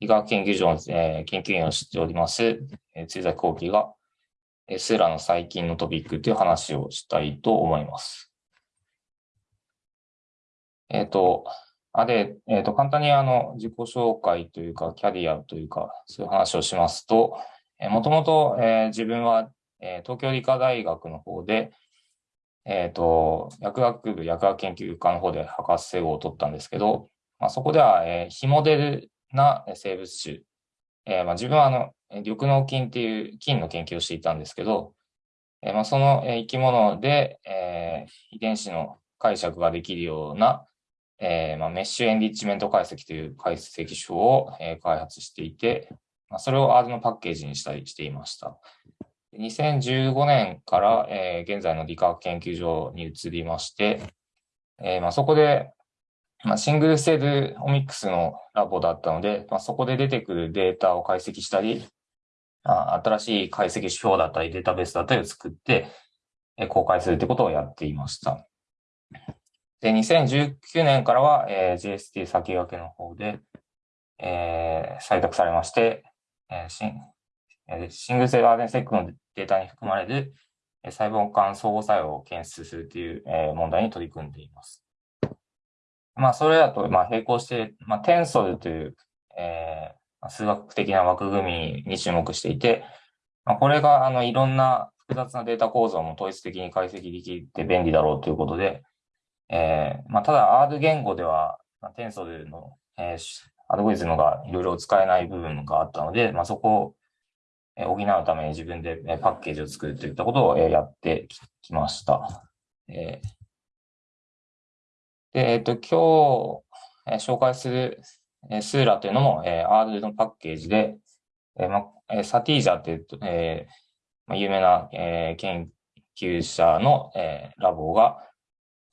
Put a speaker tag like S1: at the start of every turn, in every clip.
S1: 医学研究所の、えー、研究員をしております、えー、辻崎幸喜が、えー、スーラの最近のトピックという話をしたいと思います。えっ、ー、と、あで、えっ、ー、と、簡単にあの、自己紹介というか、キャリアというか、そういう話をしますと、えー、もともと、えー、自分は、えー、東京理科大学の方で、えっ、ー、と、薬学部薬学研究科の方で博士号を取ったんですけど、まあ、そこでは、えー、非モデルな生物種、えーまあ、自分はあの、緑脳菌っていう菌の研究をしていたんですけど、えーまあ、その生き物で、えー、遺伝子の解釈ができるような、えまあ、メッシュエンリッチメント解析という解析手法を、え、開発していて、まあ、それを R のパッケージにしたりしていました。2015年から、え、現在の理化学研究所に移りまして、えまあ、そこで、まあ、シングルセルオミックスのラボだったので、まあ、そこで出てくるデータを解析したり、あ新しい解析指標だったりデータベースだったりを作って、え、公開するということをやっていました。で、2019年からは、えー、JST 先駆けの方で、えー、採択されまして、えー、シンえシングルセル RNA クのデータに含まれるえ細胞間相互作用を検出するというえ問題に取り組んでいます。まあ、それだと、まあ、並行して、まあ、テンソルという、えー、数学的な枠組みに注目していて、まあ、これが、あの、いろんな複雑なデータ構造も統一的に解析できて便利だろうということで、えー、まあ、ただ R 言語では、まあ、テンソルの、えー、アルゴリズムがいろいろ使えない部分があったので、まあ、そこを補うために自分でパッケージを作るといったことをやってきました。で、えっ、と、今日紹介するスーラというのもえー R のパッケージで、ええサティージャという、えー、有名な研究者のラボが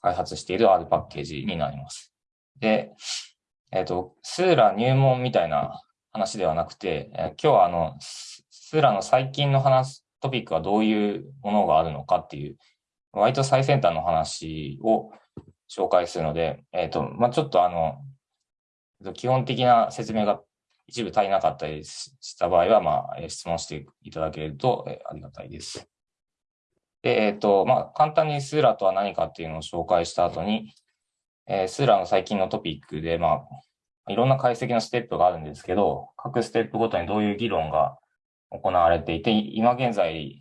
S1: 開発している R パッケージになります。で、えっ、と、スーラ入門みたいな話ではなくて、今日はあの、スーラの最近の話、トピックはどういうものがあるのかっていう、割と最先端の話を紹介するので、えっ、ー、と、まあ、ちょっとあの、基本的な説明が一部足りなかったりした場合は、まあ、質問していただけるとありがたいです。で、えっ、ー、と、まあ、簡単にスーラとは何かっていうのを紹介した後に、えー、スーラの最近のトピックで、まあ、いろんな解析のステップがあるんですけど、各ステップごとにどういう議論が行われていて、今現在、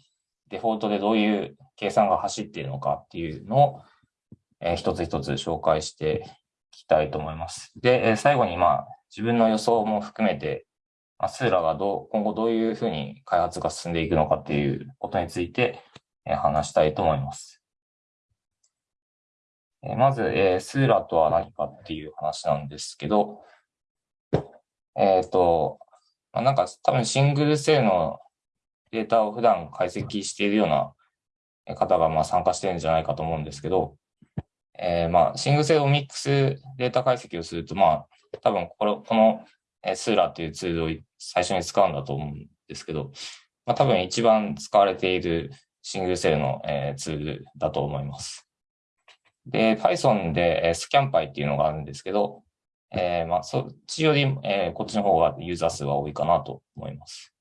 S1: デフォルトでどういう計算が走っているのかっていうのを、えー、一つ一つ紹介していきたいと思います。で、えー、最後に、まあ、自分の予想も含めて、まあ、スーラがどう、今後どういうふうに開発が進んでいくのかっていうことについて、えー、話したいと思います。えー、まず、えー、スーラとは何かっていう話なんですけど、えっ、ー、と、まあ、なんか多分シングルセルのデータを普段解析しているような方がまあ参加してるんじゃないかと思うんですけど、えー、まあシングルセオミックスデータ解析をすると、まあ多分これこのスーラーというツールを最初に使うんだと思うんですけど、まあ多分一番使われているシングルセルの、えー、ツールだと思います。で、Python で、えー、スキャンパイっていうのがあるんですけど、えー、まあ、そっちより、えー、こっちの方がユーザー数は多いかなと思います。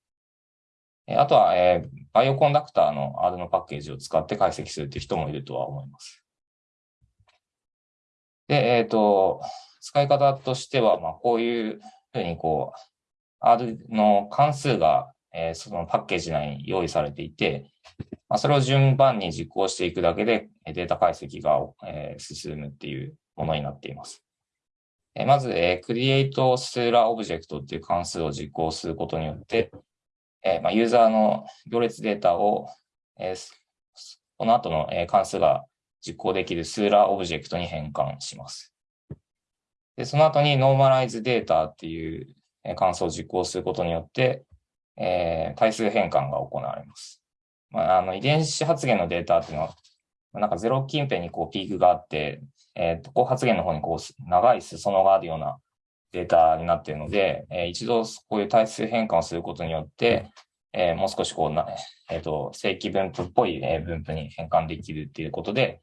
S1: えー、あとは、えー、バイオコンダクターの R のパッケージを使って解析するという人もいるとは思います。で、えっ、ー、と、使い方としては、まあ、こういうふうに、こう、R の関数が、えー、そのパッケージ内に用意されていて、まあ、それを順番に実行していくだけでデータ解析が、えー、進むっていうものになっています。えまず、え create Sula object っていう関数を実行することによって、えまユーザーの行列データを、えこの後の、え関数が実行できる Sula オブジェクトに変換します。でその後に normalize data っていう関数を実行することによって、えー、対数変換が行われます。まあ、あの遺伝子発現のデータっていうのは、なんかゼロ近辺にこうピークがあって、えっ、ー、と、こう発言の方にこう、長い裾野があるようなデータになっているので、えー、一度こういう対数変換をすることによって、えー、もう少しこうな、えっ、と、正規分布っぽい、え分布に変換できるっていうことで、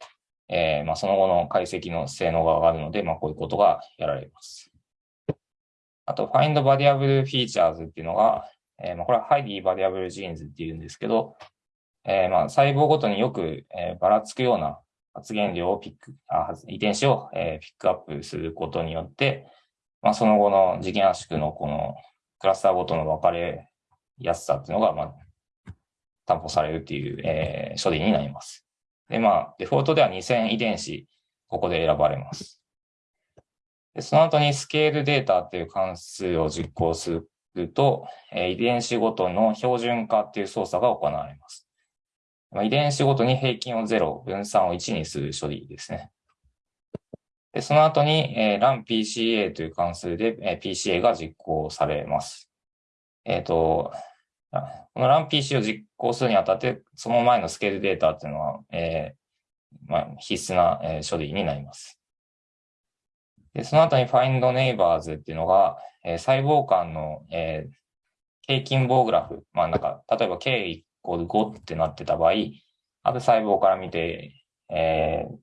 S1: えー、まあ、その後の解析の性能が上がるので、まあ、こういうことがやられます。あと、find variable features っていうのが、えー、まあこれは highly variable genes っていうんですけど、えー、まあ細胞ごとによく、えー、ばらつくような発現量をピック、あ遺伝子を、えー、ピックアップすることによって、まあ、その後の次元圧縮のこのクラスターごとの分かれやすさっていうのが、まあ、担保されるっていう、えー、処理になります。で、まあ、デフォルトでは2000遺伝子、ここで選ばれます。でその後にスケールデータっていう関数を実行すると、えー、遺伝子ごとの標準化っていう操作が行われます。まあ、遺伝子ごとに平均を0、分散を1にする処理ですね。でその後に、えー、runPCA という関数で、えー、PCA が実行されます。えっ、ー、と、この runPC を実行するにあたって、その前のスケールデータっていうのは、えーまあ、必須な、えー、処理になります。でその後に findNeighbors っていうのが、えー、細胞間の、えー、平均棒グラフ、まあなんか、例えば K イコール5ってなってた場合、ある細胞から見て、えー、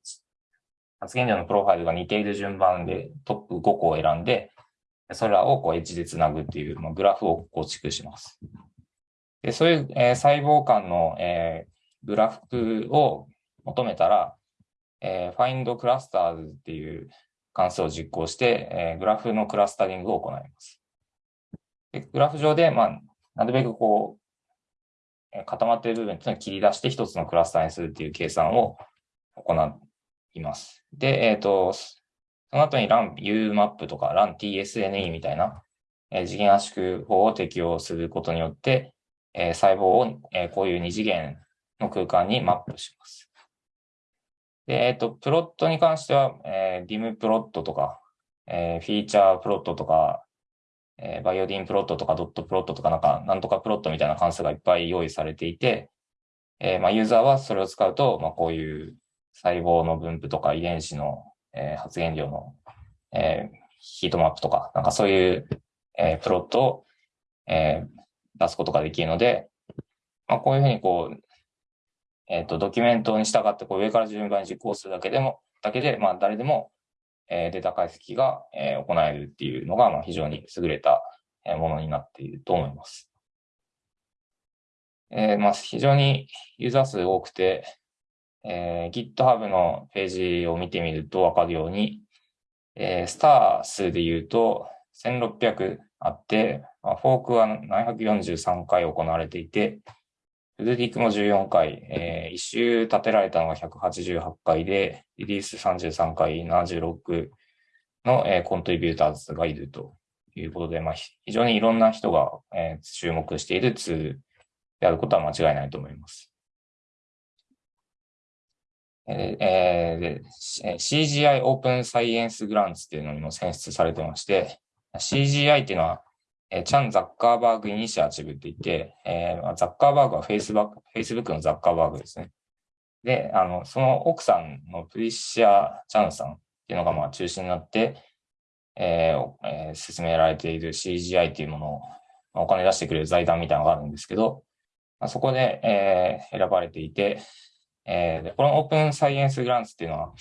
S1: 発現量のプロファイルが似ている順番でトップ5個を選んで、それらをこうエッジでつなぐっていう、まあ、グラフを構築します。でそういう、えー、細胞間の、えー、グラフを求めたら、えー、find clusters っていう関数を実行して、えー、グラフのクラスタリングを行います。でグラフ上で、まあ、なるべくこう、え固まっている部分っていうのを切り出して一つのクラスターにするっていう計算を行います。で、えっ、ー、と、その後に run umap とか run tsne みたいな、えー、次元圧縮法を適用することによって、えー、細胞を、えー、こういう二次元の空間にマップします。で、えっ、ー、と、プロットに関しては、えー、 dim plot とか、えー、フィーチャープロットとか、えー、 violin plot とか dot plot とかなんか、なんとかプロットみたいな関数がいっぱい用意されていて、えー、まあ、ユーザーはそれを使うと、まあ、こういう細胞の分布とか遺伝子の、えー、発現量の、えー、ヒートマップとか、なんかそういう、えー、プロットを、えー、出すことができるので、まあ、こういうふうにこう、えっ、ー、と、ドキュメントに従ってこう上から順番に実行するだけでも、だけで、まあ、誰でも、えー、データ解析が、えー、行えるっていうのが、まあ、非常に優れたものになっていると思います。えー、まあ、非常にユーザー数多くて、えー、GitHub のページを見てみるとわかるように、えー、スター数で言うと1600あって、まあ、フォークは743回行われていて、フルディックも14回、えー、一周立てられたのが188回で、リリース33回、76の、えー、コントリビューターズがいるということで、まあ、非常にいろんな人が、えー、注目しているツールであることは間違いないと思います。えー、えー、CGI オープンサイエンスグランツっていうのにも選出されてまして、CGI っていうのはえー、チャン・ザッカーバーグ・イニシアチブって言って、えー、ザッカーバーグはフェイスバック、フェイスブックのザッカーバーグですね。で、あの、その奥さんのプリシア・チャンさんっていうのがまあ中心になって、えーえー、進められている CGI っていうものを、まあ、お金出してくれる財団みたいなのがあるんですけど、まあ、そこで、えー、選ばれていて、えー、でこのオープンサイエンスグランツっていうのは、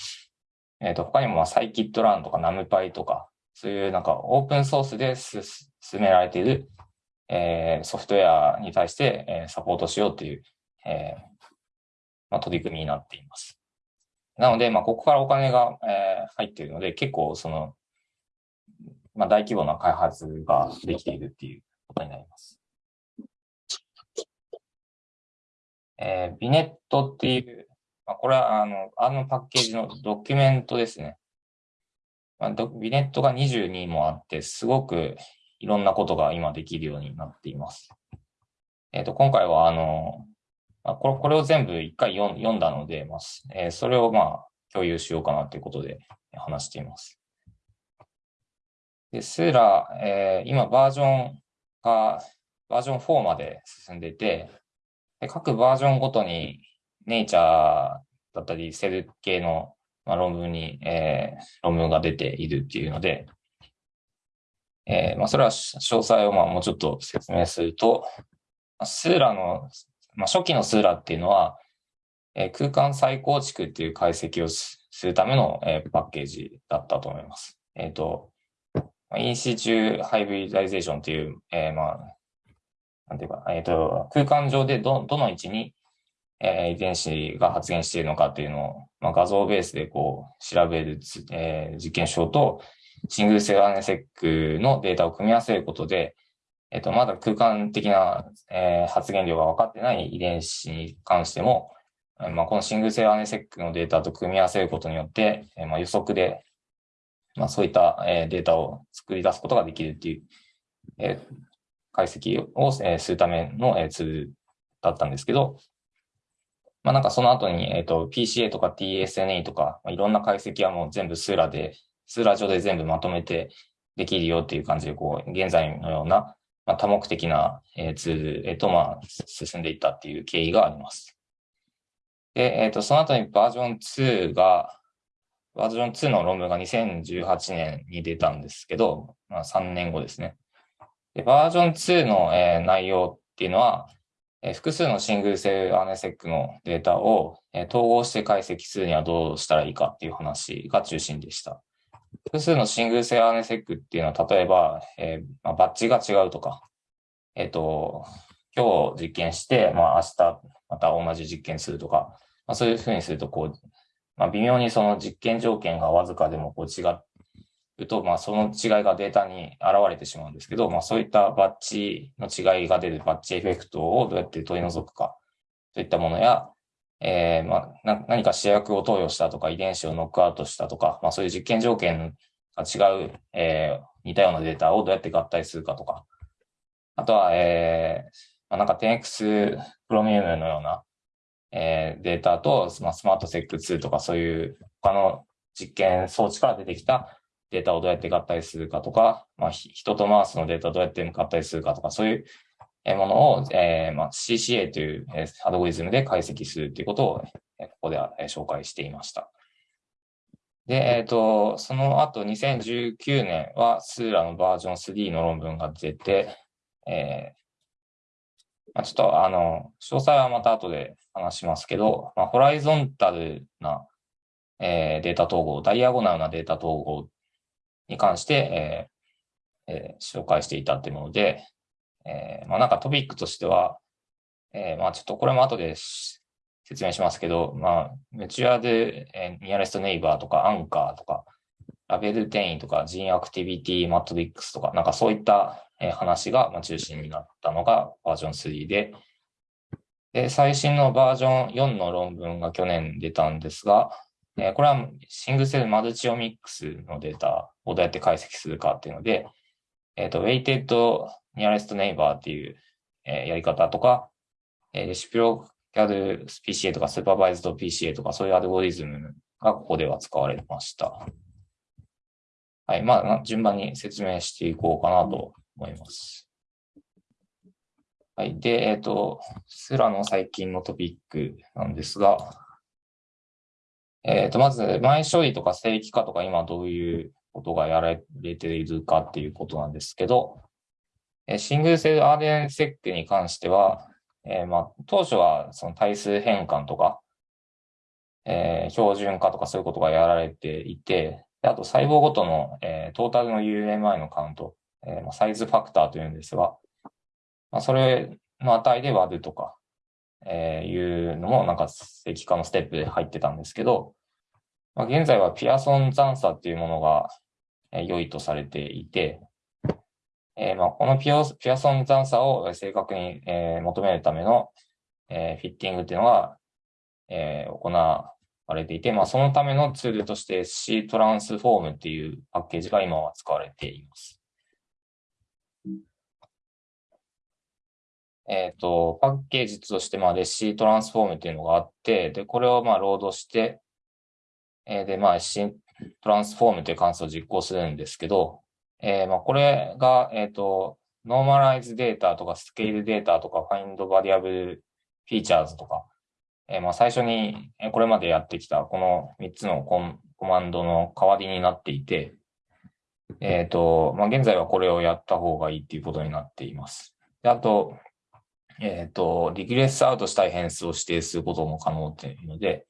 S1: えっ、ー、と、他にもまあサイキットランとかナムパイとか、そういうなんかオープンソースで進められている、えー、ソフトウェアに対して、えー、サポートしようという、えーまあ、取り組みになっています。なので、まあ、ここからお金が、えー、入っているので、結構その、まあ、大規模な開発ができているっていうことになります。えー、ビネットっていう、まあ、これはあの、あのパッケージのドキュメントですね。ビネットが22もあって、すごくいろんなことが今できるようになっています。えっ、ー、と、今回は、あの、ま、これこれを全部一回読んだので、まあえー、それをまあ共有しようかなということで話しています。で、スーラ、えー、今バージョンがバージョン4まで進んでいて、で各バージョンごとにネイチャーだったりセル系のまあ、論文に、えー、論文が出ているっていうので、えー、まあ、それは詳細をまあもうちょっと説明すると、 Seurat の、まあ、初期の Seurat っていうのは、えー、空間再構築っていう解析をするための、えー、パッケージだったと思います。えっ、ー、と、 in situ hybridization という、えー、まあ、なんていうか、えっ、ー、と、空間上でど、どの位置に、えー、遺伝子が発現しているのかっていうのを、まあ、画像ベースでこう、調べる、えー、実験手法と、シングルセル RNA-seq のデータを組み合わせることで、えっ、と、まだ空間的な、えー、発現量が分かってない遺伝子に関しても、まあ、このシングルセル RNA-seq のデータと組み合わせることによって、えー、まあ、予測で、まあ、そういった、えー、データを作り出すことができるっていう、えー、解析を、えー、するための、えー、ツールだったんですけど、まあ、なんかその後に、えっ、ー、と、PCA とか TSNA とか、まあ、いろんな解析はもう全部スーラで、スーラ上で全部まとめてできるよっていう感じで、こう、現在のような、まあ、多目的な、えー、ツールへと、まあ、進んでいったっていう経緯があります。で、えっ、ー、と、その後にバージョン2が、バージョン2の論文が2018年に出たんですけど、まあ、3年後ですね。で、バージョン2の、えー、内容っていうのは、え、複数のシングルセルアネセックのデータを、え、統合して解析するにはどうしたらいいかっていう話が中心でした。複数のシングルセルアネセックっていうのは、例えば、えーまあ、バッジが違うとか、えっ、ー、と、今日実験して、まあ、明日また同じ実験するとか、まあ、そういうふうにすると、こう、まあ、微妙にその実験条件がわずかでもこう違うと、まあ、その違いがデータに現れてしまうんですけど、まあ、そういったバッチの違いが出るバッチエフェクトをどうやって取り除くか、といったものや、えー、まあ、何か試薬を投与したとか、遺伝子をノックアウトしたとか、まあ、そういう実験条件が違う、えー、似たようなデータをどうやって合体するかとか、あとは、えー、まあ、なんか 10X プロミウムのような、えー、データと、まあ、スマートセック2とかそういう他の実験装置から出てきたデータをどうやって合体するかとか、まあ、人とマウスのデータをどうやって合体するかとか、そういうものを、えーまあ、CCA というアドゴリズムで解析するということを、ここでは紹介していました。で、えっ、ー、と、その後2019年はスーラのバージョン3の論文が出て、えー、まあ、ちょっとあの、詳細はまた後で話しますけど、まあ、ホライゾンタルな、えー、データ統合、ダイアゴナルなデータ統合に関して、えーえー、紹介していたというもので、えー、まあなんかトピックとしては、えー、まあちょっとこれも後で説明しますけど、まあ、メチュアで、えー、ニアレストネイバーとかアンカーとか、ラベル転移とか、ジンアクティビティマトリックスとか、なんかそういったえ話が中心になったのがバージョン3で、で、最新のバージョン4の論文が去年出たんですが、えこれはシングルセルマルチオミックスのデータをどうやって解析するかっていうので、えっ、ー、と、Weighted Nearest Neighbor っていう、えやり方とか、えレシピロキャル PCA とかスーパーバイズド PCA とかそういうアルゴリズムがここでは使われました。はい。まあ、順番に説明していこうかなと思います。はい。で、えっ、ー、と、スラの最近のトピックなんですが、えっ、ー、と、まず、前処理とか正規化とか今どういうことがやられているかっていうことなんですけど、えシングルセル RNA 設計に関しては、えー、まあ、当初はその対数変換とか、えー、標準化とかそういうことがやられていて、あと細胞ごとの、えー、トータルの UMI のカウント、えー、サイズファクターというんですが、まあ、それの値で割るとか、えー、いうのもなんか正規化のステップで入ってたんですけど、まあ、現在はピアソン残差っていうものが、えー、良いとされていて、えーまあ、このピアピアソン残差を正確に、えー、求めるための、えー、フィッティングっていうのが、えー、行われていて、まあ、そのためのツールとして C トランスフォームっていうパッケージが今は使われています。えっ、ー、と、パッケージとして、まあ、レシートランスフォームっていうのがあって、で、これをまあ、ロードして、えー、で、まあ、 SCTransform という関数を実行するんですけど、えー、まあ、これが、えっ、と、 normalize data とか scale data とか find variable features とか、え、まあ、最初にこれまでやってきたこの3つのコンコマンドの代わりになっていて、えっ、と、まあ、現在はこれをやった方がいいっていうことになっています。であと、えっ、ー、と、 regress out したい変数を指定することも可能っていうので、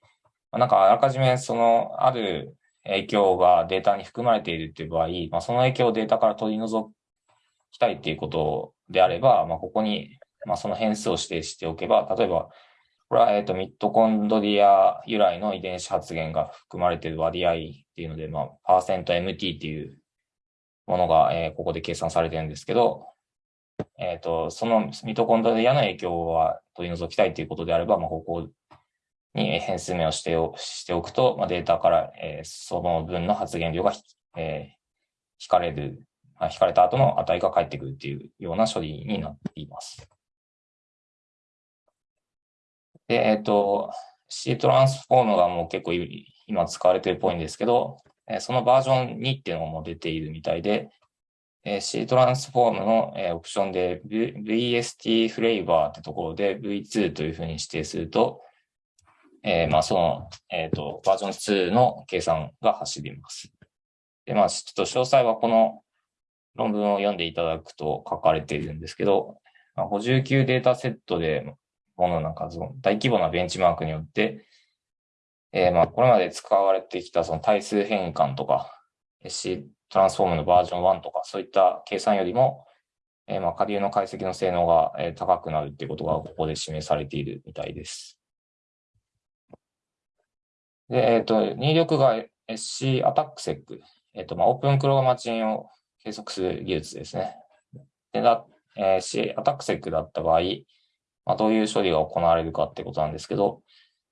S1: まあ、なんかあらかじめその、ある、影響がデータに含まれているっていう場合、まあ、その影響をデータから取り除きたいっていうことであれば、まあ、ここに、まあ、その変数を指定しておけば、例えば、これは、えっと、ミットコンドリア由来の遺伝子発現が含まれている割合っていうので、まあ、パーセント MT っていうものが、えー、ここで計算されてるんですけど、えっ、ー、と、そのミトコンドリアの影響は取り除きたいということであれば、まあ、ここに変数名をしておしておくと、まあ、データから、えー、その分の発言量が、えー、引かれる、まあ、引かれた後の値が返ってくるっていうような処理になっています。で、えっ、ー、と、C トランスフォームがもう結構今使われてるっぽいんですけど、そのバージョン2っていうのも出ているみたいで、C トランスフォームのオプションで VST フレーバーってところで V2 というふうに指定すると、えー、まあその、えっ、ー、と、バージョン2の計算が走ります。で、まあちょっと詳細はこの論文を読んでいただくと書かれているんですけど、まあ、59データセットでものな数の大規模なベンチマークによって、えー、まあ、これまで使われてきたその対数変換とか、C トランスフォームのバージョン1とか、そういった計算よりも、えー、まあ、下流の解析の性能が、え高くなるっていうことがここで示されているみたいです。で、えっ、ー、と、入力が SC アタックセック。えっ、ー、と、まあ、オープンクローマチンを計測する技術ですね。で、だ、えー、C アタックセックだった場合、まあ、どういう処理が行われるかってことなんですけど、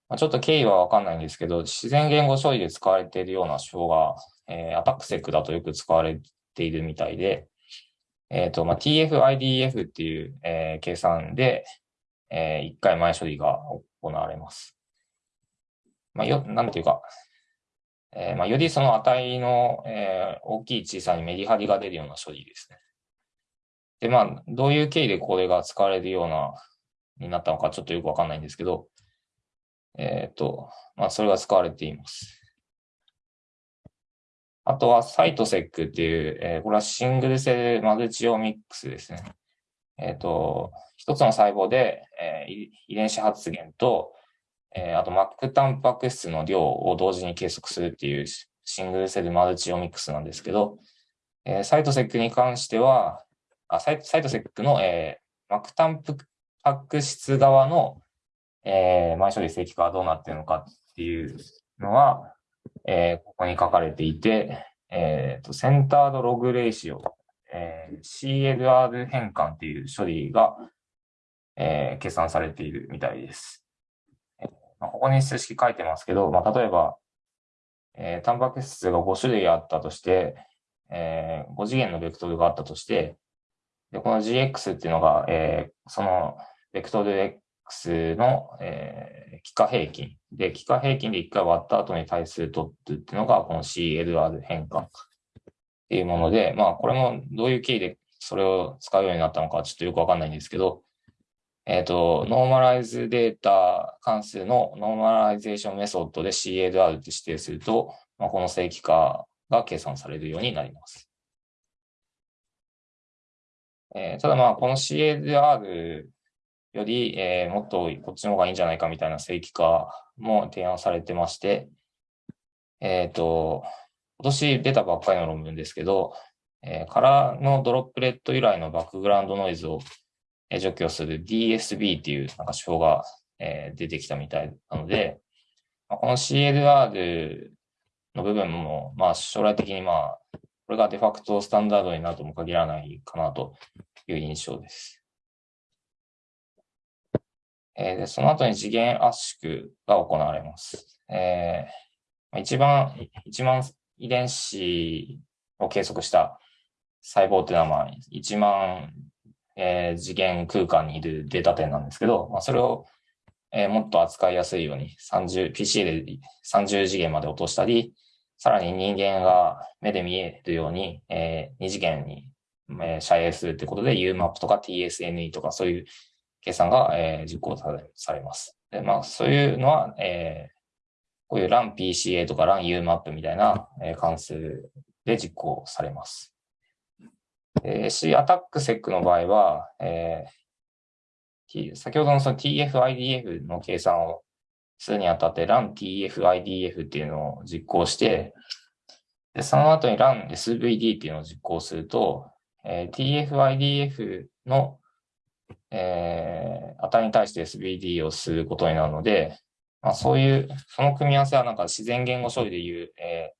S1: まあ、ちょっと経緯はわかんないんですけど、自然言語処理で使われているような手法が、えー、アタックセックだとよく使われているみたいで、えっ、ー、と、まあ、TF-IDF っていう、えー、計算で、えー、1回前処理が行われます。まあ、よ、なんていうか、えー、まあ、よりその値の、えー、大きい小さいメリハリが出るような処理ですね。で、まあ、どういう経緯でこれが使われるような、になったのかちょっとよくわかんないんですけど、えっ、ー、と、まあ、それが使われています。あとは、サイトセックっていう、えー、これはシングルセルマルチオミックスですね。えっ、ー、と、一つの細胞で、えー、遺伝子発現と、えー、あと、マックタンパク質の量を同時に計測するっていうシングルセルマルチオミックスなんですけど、えー、サイトセックに関しては、あサイサイトセックの、えー、マクタンパク質側のえー、前処理正規化はどうなっているのかっていうのは、えー、ここに書かれていて、えっ、ー、と、センタードログレーシオ、えー、CLR 変換っていう処理が、えー、計算されているみたいです。えーまあ、ここに数式書いてますけど、まあ、例えば、えー、タンパク質が5種類あったとして、えー、5次元のベクトルがあったとして、で、この GX っていうのが、えー、そのベクトルの、えー、幾何平均。で、幾何平均で1回割った後に対数取ってっていうのが、この CLR 変換っていうもので、まあ、これもどういう経緯でそれを使うようになったのかちょっとよくわかんないんですけど、えっ、ー、と、 normalize data 関数の normalization method で CLR って指定すると、まあ、この正規化が計算されるようになります。えー、ただまあ、この CLR より、えー、もっとこっちの方がいいんじゃないかみたいな正規化も提案されてまして、えっ、ー、と、今年出たばっかりの論文ですけど、えー、カラーのドロップレット由来のバックグラウンドノイズを除去する DSB っていうなんか手法が、えー、出てきたみたいなので、まあ、この CLR の部分も、まあ将来的にまあ、これがデファクトスタンダードになるとも限らないかなという印象です。えー、でその後に次元圧縮が行われます。えー、一番、一万遺伝子を計測した細胞っていうのは、まあ、1万、えー、次元空間にいるデータ点なんですけど、まあ、それを、えー、もっと扱いやすいように30、PC で30次元まで落としたり、さらに人間が目で見えるように、えー、2次元に、えー、遮影するってことで UMAP とか TSNE とかそういう計算が、えー、実行されされます。で、まあ、そういうのは、えー、こういう LANPCA とか LANUMAP みたいな、えー、関数で実行されます。え、C アタックセックの場合は、えー、先ほどのその TF-IDF の計算をするにあたって LANTF-IDF っていうのを実行して、で、その後に run SVD っていうのを実行すると、えー、TF-IDF の、えー、値に対して SVD をすることになるので、まあ、そういう、その組み合わせはなんか自然言語処理でいう、え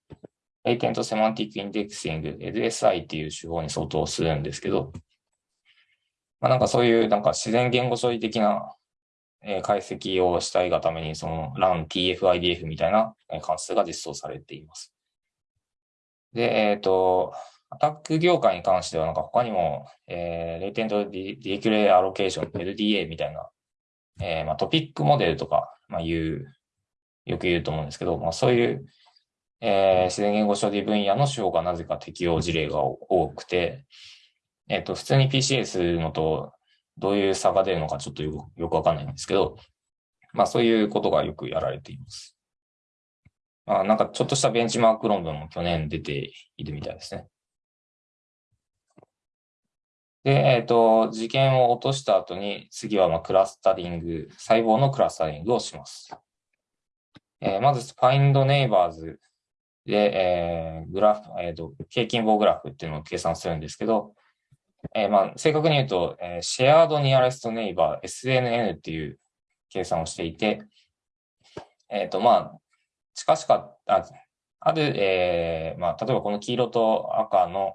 S1: ー、Latent Semantic Indexing、LSI っていう手法に相当するんですけど、まあ、なんかそういうなんか自然言語処理的な、えー、解析をしたいがために、その run TF-IDF みたいな関数が実装されています。で、えっ、ー、と、アタック業界に関しては、なんか他にも、えー、レイテントディキュレアロケーション、LDA みたいな、えー、まあ、トピックモデルとか、まあ、言う、よく言うと思うんですけど、まあ、そういう、えー、自然言語処理分野の手法がなぜか適用事例が多くて、えっ、と、普通に PCS のとどういう差が出るのかちょっとよくよくわかんないんですけど、まあそういうことがよくやられています。まあなんかちょっとしたベンチマーク論文も去年出ているみたいですね。で、えっ、ー、と、事件を落とした後に、次はまあクラスタリング、細胞のクラスタリングをします。えー、まず、find neighbors で、えー、グラフ、えっ、ー、と、平均棒グラフっていうのを計算するんですけど、えー、まあ、正確に言うと、えー、シェアードニアレストネイバー SNN っていう計算をしていて、えっ、ー、と、まあ、近しかあある、えー、まあ、例えばこの黄色と赤の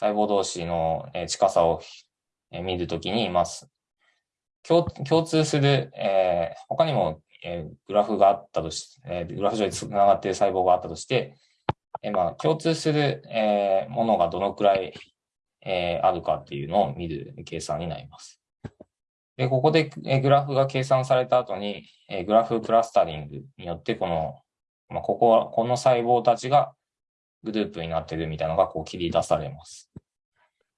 S1: 細胞同士の近さを見るときに、まあ、共共通する、えー、他にも、えー、グラフがあったとし、えー、グラフ上に繋がっている細胞があったとして、えー、まあ、共通する、えー、ものがどのくらいえー、あるかっていうのを見る計算になります。で、ここで、えグラフが計算された後に、えグラフクラスタリングによってこの、まあ、ここは、この細胞たちがグループになってるみたいなのがこう切り出されます。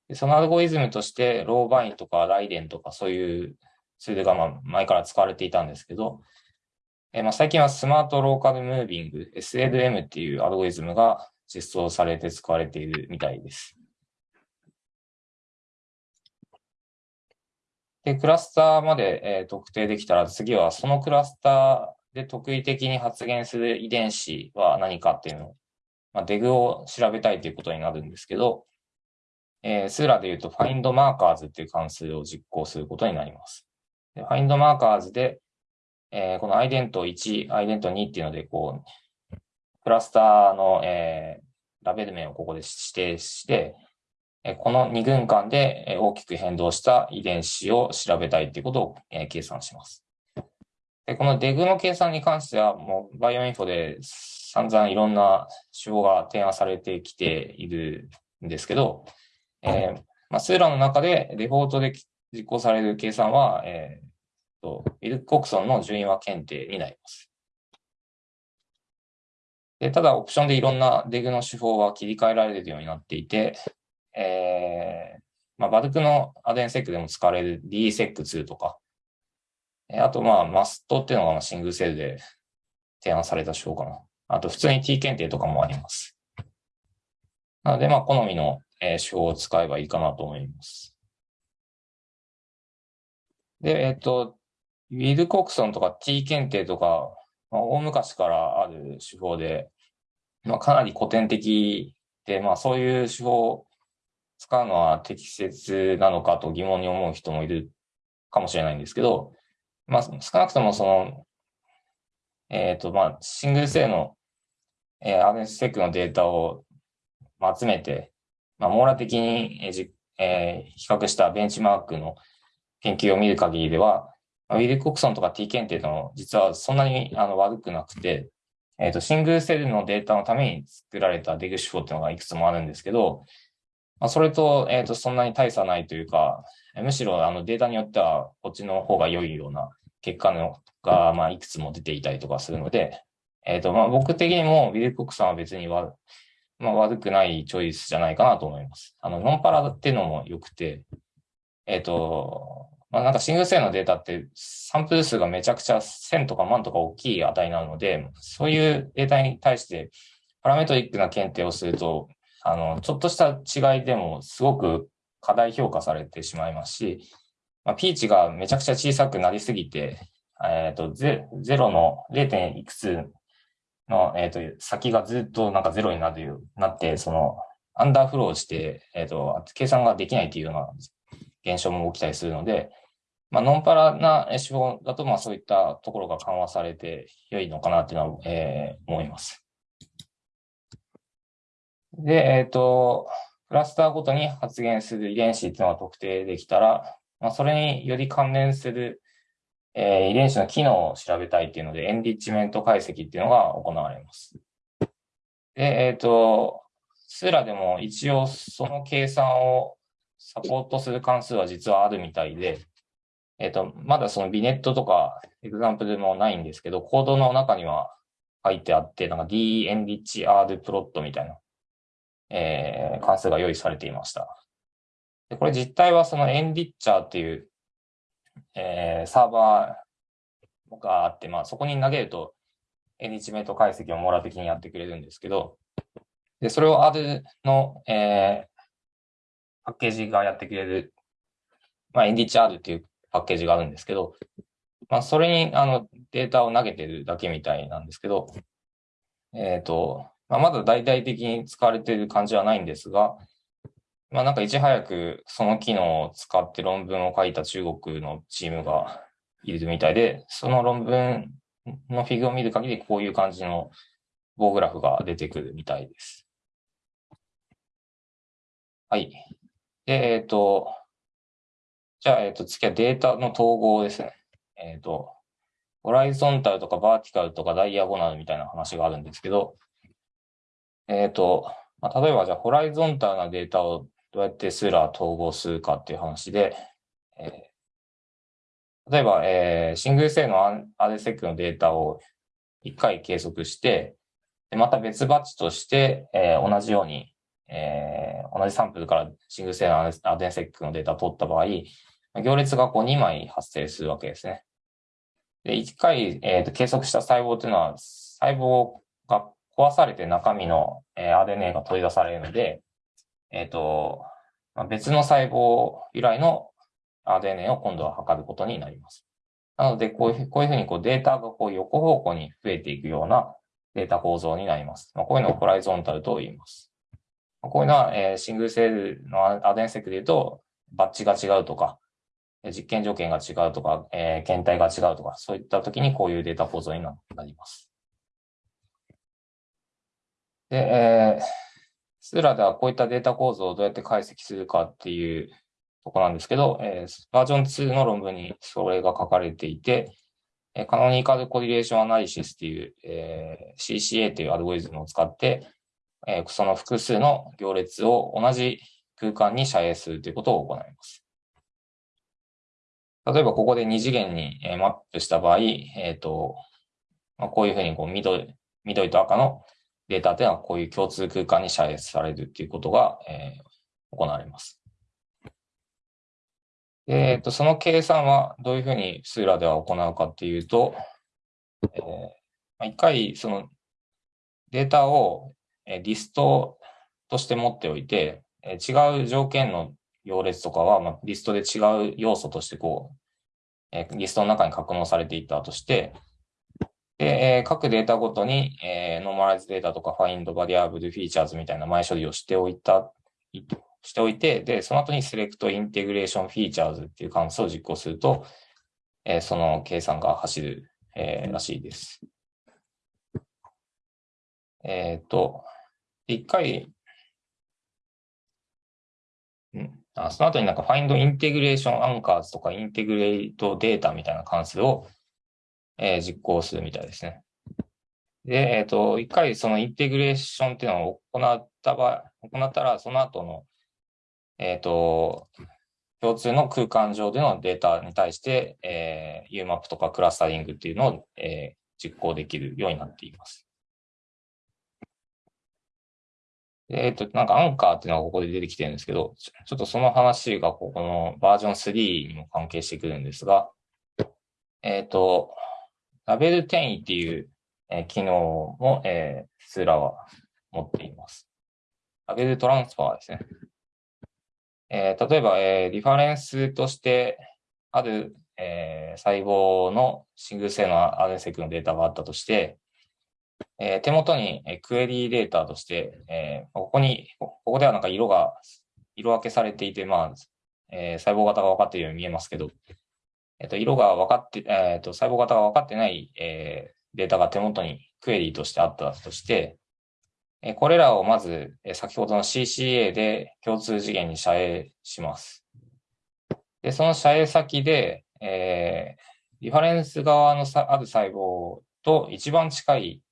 S1: でそのアルゴリズムとして、ローバインとかライデンとかそういうツールがまあ前から使われていたんですけど、えまあ最近はスマートローカルムービング、SLM っていうアルゴリズムが実装されて使われているみたいです。で、クラスターまで、えー、特定できたら、次はそのクラスターで特異的に発現する遺伝子は何かっていうのを、まあ、デグを調べたいということになるんですけど、えー、スーラで言うと find markers っていう関数を実行することになります。で find markers で、えー、この ident1、ident2 っていうので、こう、クラスターの、えー、ラベル名をここで指定して、この2群間で大きく変動した遺伝子を調べたいということを計算します。でこのデグの計算に関しては、もうバイオインフォで散々いろんな手法が提案されてきているんですけど、えーまあ、スーラの中でデフォルトで実行される計算は、えーと、ウィルコクソンの順位和検定になります。でただ、オプションでいろんなデグの手法は切り替えられるようになっていて、えー、まあ、バルクのアデンセックでも使われる DSEC2 とか、えあと、まあ、マストっていうのがシングルセルで提案された手法かな。あと、普通に T 検定とかもあります。なので、まあ、好みの、え手法を使えばいいかなと思います。で、えっ、と、ウィル・コクソンとか T 検定とか、まあ、大昔からある手法で、まあ、かなり古典的で、まあ、そういう手法を使うのは適切なのかと疑問に思う人もいるかもしれないんですけど、まあ、少なくともその、えっ、ー、と、まあ、シングル性の、えー、RNSSEC のデータを集めて、まあ、網羅的に、えーえー、比較したベンチマークの研究を見る限りでは、ウィル・コクソンとか T 検定の実はそんなにあの悪くなくて、えっ、ー、と、シングルセルのデータのために作られたデグ手法っていうのがいくつもあるんですけど、まあ、それと、えっ、ー、と、そんなに大差ないというか、むしろあのデータによってはこっちの方が良いような結果のが、まあ、いくつも出ていたりとかするので、えっ、ー、と、まあ、僕的にもウィルコックさんは別には、まあ、悪くないチョイスじゃないかなと思います。あの、ノンパラっていうのも良くて、えっ、ー、と、まあ、なんかシングル性のデータってサンプル数がめちゃくちゃ1000とか万とか大きい値なので、そういうデータに対してパラメトリックな検定をすると、あの、ちょっとした違いでもすごく過大評価されてしまいますし、まあ、ピーチがめちゃくちゃ小さくなりすぎて、えっ、ー、と、ゼロの 0. いくつの、えっ、ー、と、先がずっとなんかゼロになるようなって、その、アンダーフローして、えっ、ー、と、計算ができないっていうような現象も起きたりするので、まあ、ノンパラな手法だと、まあ、そういったところが緩和されて良いのかなっていうのは、えー、思います。で、えっ、ー、と、クラスターごとに発現する遺伝子っていうのが特定できたら、まあ、それにより関連する、えー、遺伝子の機能を調べたいっていうので、エンリッチメント解析っていうのが行われます。で、えっ、ー、と、スーラでも一応その計算をサポートする関数は実はあるみたいで、えっ、ー、と、まだそのビネットとかエグザンプルもないんですけど、コードの中には書いてあって、なんか d エンリッチ r プロットみたいなえー、関数が用意されていました。でこれ実態はそのエンリッチャーっていう、えー、サーバーがあって、まあそこに投げるとエンリッチメント解析を網羅的にやってくれるんですけど、で、それを R の、えー、パッケージがやってくれる、まあ、エンリッチ R っていうパッケージがあるんですけど、まあ、それに、あの、データを投げてるだけみたいなんですけど、えっ、ー、と、まあ、まだ大々的に使われている感じはないんですが、まあ、なんかいち早くその機能を使って論文を書いた中国のチームがいるみたいで、その論文のフィグを見る限りこういう感じの棒グラフが出てくるみたいです。はい。で、えっ、ー、と、じゃあ、えっ、ー、と、次はデータの統合ですね。えっ、ー、と、ホライゾンタルとかバーティカルとかダイアゴナルみたいな話があるんですけど、えっ、と、まあ、例えばじゃあホライゾンタルなデータをどうやってスーラー統合するかっていう話で、えー、例えば、えー、シングル性のアデセックのデータを1回計測して、でまた別バッチとして、えー、同じように、えー、同じサンプルからシングル性のアデセックのデータを取った場合、行列がこう2枚発生するわけですね。で、1回、えーと計測した細胞というのは、細胞が壊されて中身の、え RNA が取り出されるので、えっ、ー、と、ま、別の細胞由来の RNA を今度は測ることになります。なので、こういうこういうふうにこうデータがこう横方向に増えていくようなデータ構造になります。まあ、こういうのをホライゾンタルと言います。まこういうのは、えー、シングルセールのアデンセクで言うと、バッチが違うとか、実験条件が違うとか、えー、検体が違うとか、そういった時にこういうデータ構造になります。で、えー、スーラではこういったデータ構造をどうやって解析するかっていうとこなんですけど、えー、バージョン2の論文にそれが書かれていて、えー、カノニカルコリレーションアナリシスっていう、えー、CCA というアルゴリズムを使って、えー、その複数の行列を同じ空間に遮影するということを行います。例えばここで2次元にマップした場合、えっ、ー、と、まあ、こういうふうにこう緑緑と赤のデータというのはこういう共通空間に遮出されるということが、えー、行われます。えっ、ー、と、その計算はどういうふうに Seurat では行うかっていうと、えー、一回そのデータをリストとして持っておいて、違う条件の行列とかは、まあ、リストで違う要素としてこう、リストの中に格納されていたとして、で、えー、各データごとに、えー、 normalize data とか find、variable、features みたいな前処理をしておいた、しておいて、で、その後に select integration features っていう関数を実行すると、えー、その計算が走る、えー、らしいです。えっ、ー、と、一回、んあその後になんか find integration anchors とか integrate data みたいな関数をえー、実行するみたいですね。で、えっ、ー、と、一回その integration っていうのを行った場合、行ったら、その後の、えっ、ー、と、共通の空間上でのデータに対して、えー、UMAP とかクラスタリングっていうのを、えー、実行できるようになっています。えっ、ー、と、なんかアンカーっていうのがここで出てきてるんですけど、ちょっとその話がここのバージョン3にも関係してくるんですが、えっ、ー、と、ラベル転移っていう、えー、機能も、えー、スーラは持っています。ラベルトランスファーですね。えー、例えば、えー、リファレンスとしてある、えー、細胞のシングル性のアレンセクのデータがあったとして、えー、手元にえクエリーデータとして、えー、ここに、ここではなんか色が、色分けされていて、まあ、えー、細胞型が分かっているように見えますけど、えっ、と、色が分かって、えっ、と、細胞型が分かってない、えデータが手元にクエリーとしてあったとして、えこれらをまず、え先ほどの CCA で共通次元に遮影します。で、その遮影先で、えリファレンス側のある細胞と一番近い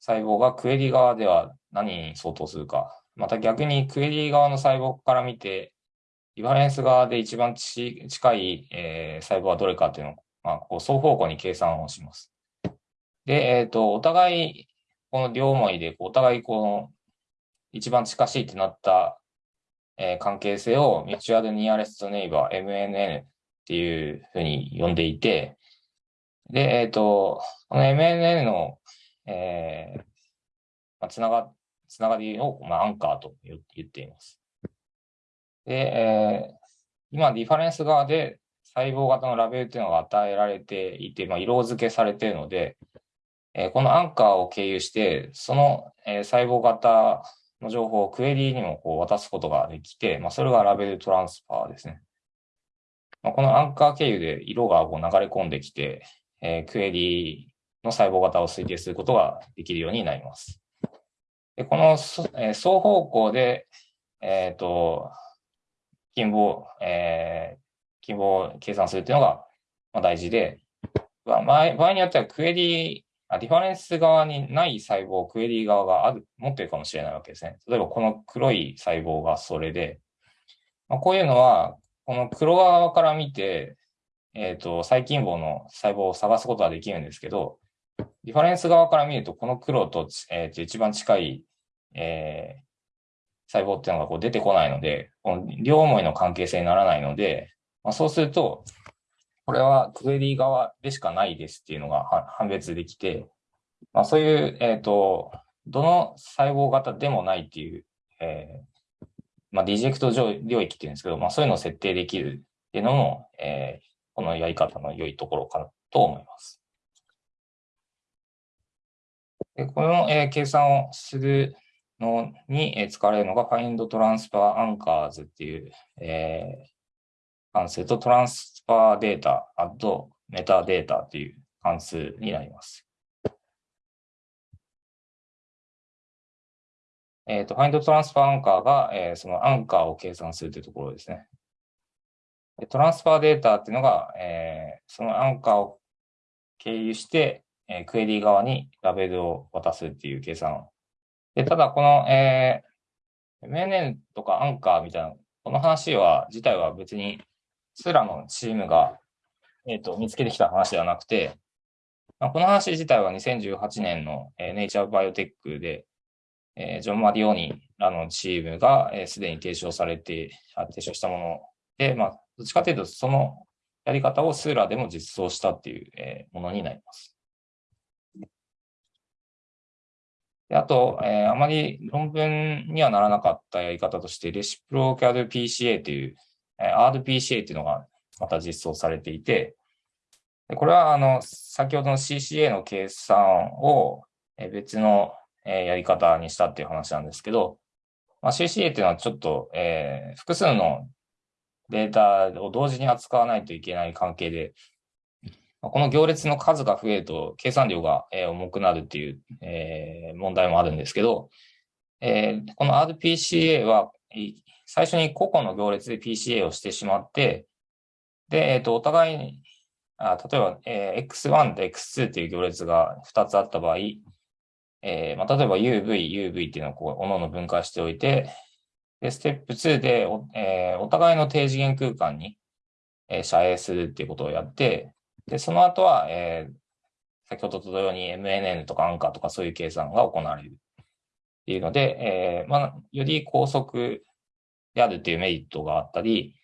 S1: 細胞がクエリー側では何に相当するか。また逆にクエリー側の細胞から見て、リファレンス側で一番ち近い、えー、細胞はどれかっていうのを、まあ、こう双方向に計算をします。で、えっ、ー、と、お互い、この両思いで、お互いこの一番近しいってなった、えー、関係性をミチュアルニアレストネイバー MNN っていうふうに呼んでいて、で、えっ、ー、と、この MNN のえー、まあ、つなが、つながりを、まあ、アンカーと言っています。で、えー、今、ディファレンス側で細胞型のラベルというのが与えられていて、まあ、色付けされているので、えー、このアンカーを経由して、その、えー、細胞型の情報をクエリーにもこう渡すことができて、まあ、それがラベルトランスファーですね。まあ、このアンカー経由で色がこう流れ込んできて、えー、クエリーの細胞型を推定することができるようになります。でこの、えー、双方向で、えっ、ー、と、近傍、えー、近傍を計算するっていうのが、まあ、大事で、まあ、場合によってはクエリあ、ディファレンス側にない細胞をクエリ側がある、持ってるかもしれないわけですね。例えばこの黒い細胞がそれで、まあ、こういうのは、この黒側から見て、えっ、ー、と、細菌棒の細胞を探すことはできるんですけど、リファレンス側から見ると、この黒と、えー、一番近い、えー、細胞っていうのがこう出てこないので、この両思いの関係性にならないので、まあ、そうすると、これはクエリー側でしかないですっていうのが判別できて、まあ、そういう、えっ、ー、と、どの細胞型でもないっていう、えー、まあ、ディジェクト領域っていうんですけど、まあ、そういうのを設定できるっていうのも、えー、このやり方の良いところかなと思います。でこの、えー、計算をするのに、使われるのが Find Transfer Anchors っていう、えー、関数と Transfer Data Add Metadata という関数になります。えっ、ー、と、Find Transfer Anchor が、えー、そのアンカーを計算するというところですね。トランスファーデータっていうのが、えー、そのアンカーを経由して、えー、クエリー側にラベルを渡すっていう計算。で、ただこの、えー、MNN とかアンカーみたいな、この話は、自体は別に、スラのチームが、えっ、ー、と、見つけてきた話ではなくて、まあ、この話自体は2018年の、えー、ネイチャーバイオテックで、えー、ジョン・マディオニらのチームが、えー、すでに提唱されて、提唱したもので、まあ、どっちかというと、そのやり方をスーラでも実装したっていう、えー、ものになります。あと、えー、あまり論文にはならなかったやり方として、レシプロキャル PCA という、えー、RPCA というのがまた実装されていて、これは、あの、先ほどの CCA の計算を別のやり方にしたっていう話なんですけど、まあ、CCA っていうのはちょっと、えー、複数のデータを同時に扱わないといけない関係で、この行列の数が増えると計算量が重くなるっていう、問題もあるんですけど、この RPCA は最初に個々の行列で PCA をしてしまって、で、えっ、と、お互いに、あ例えば、え X1 と X2 っていう行列が2つあった場合、えー、まあ、例えば UV、UV っていうのをこう、おのの分解しておいて、で、ステップ2でお、えー、お互いの低次元空間に、えー、遮影するっていうことをやって、で、その後は、えー、先ほどと同様に MNN とかアンカーとかそういう計算が行われるっていうので、えー、まあ、より高速であるっていうメリットがあったり、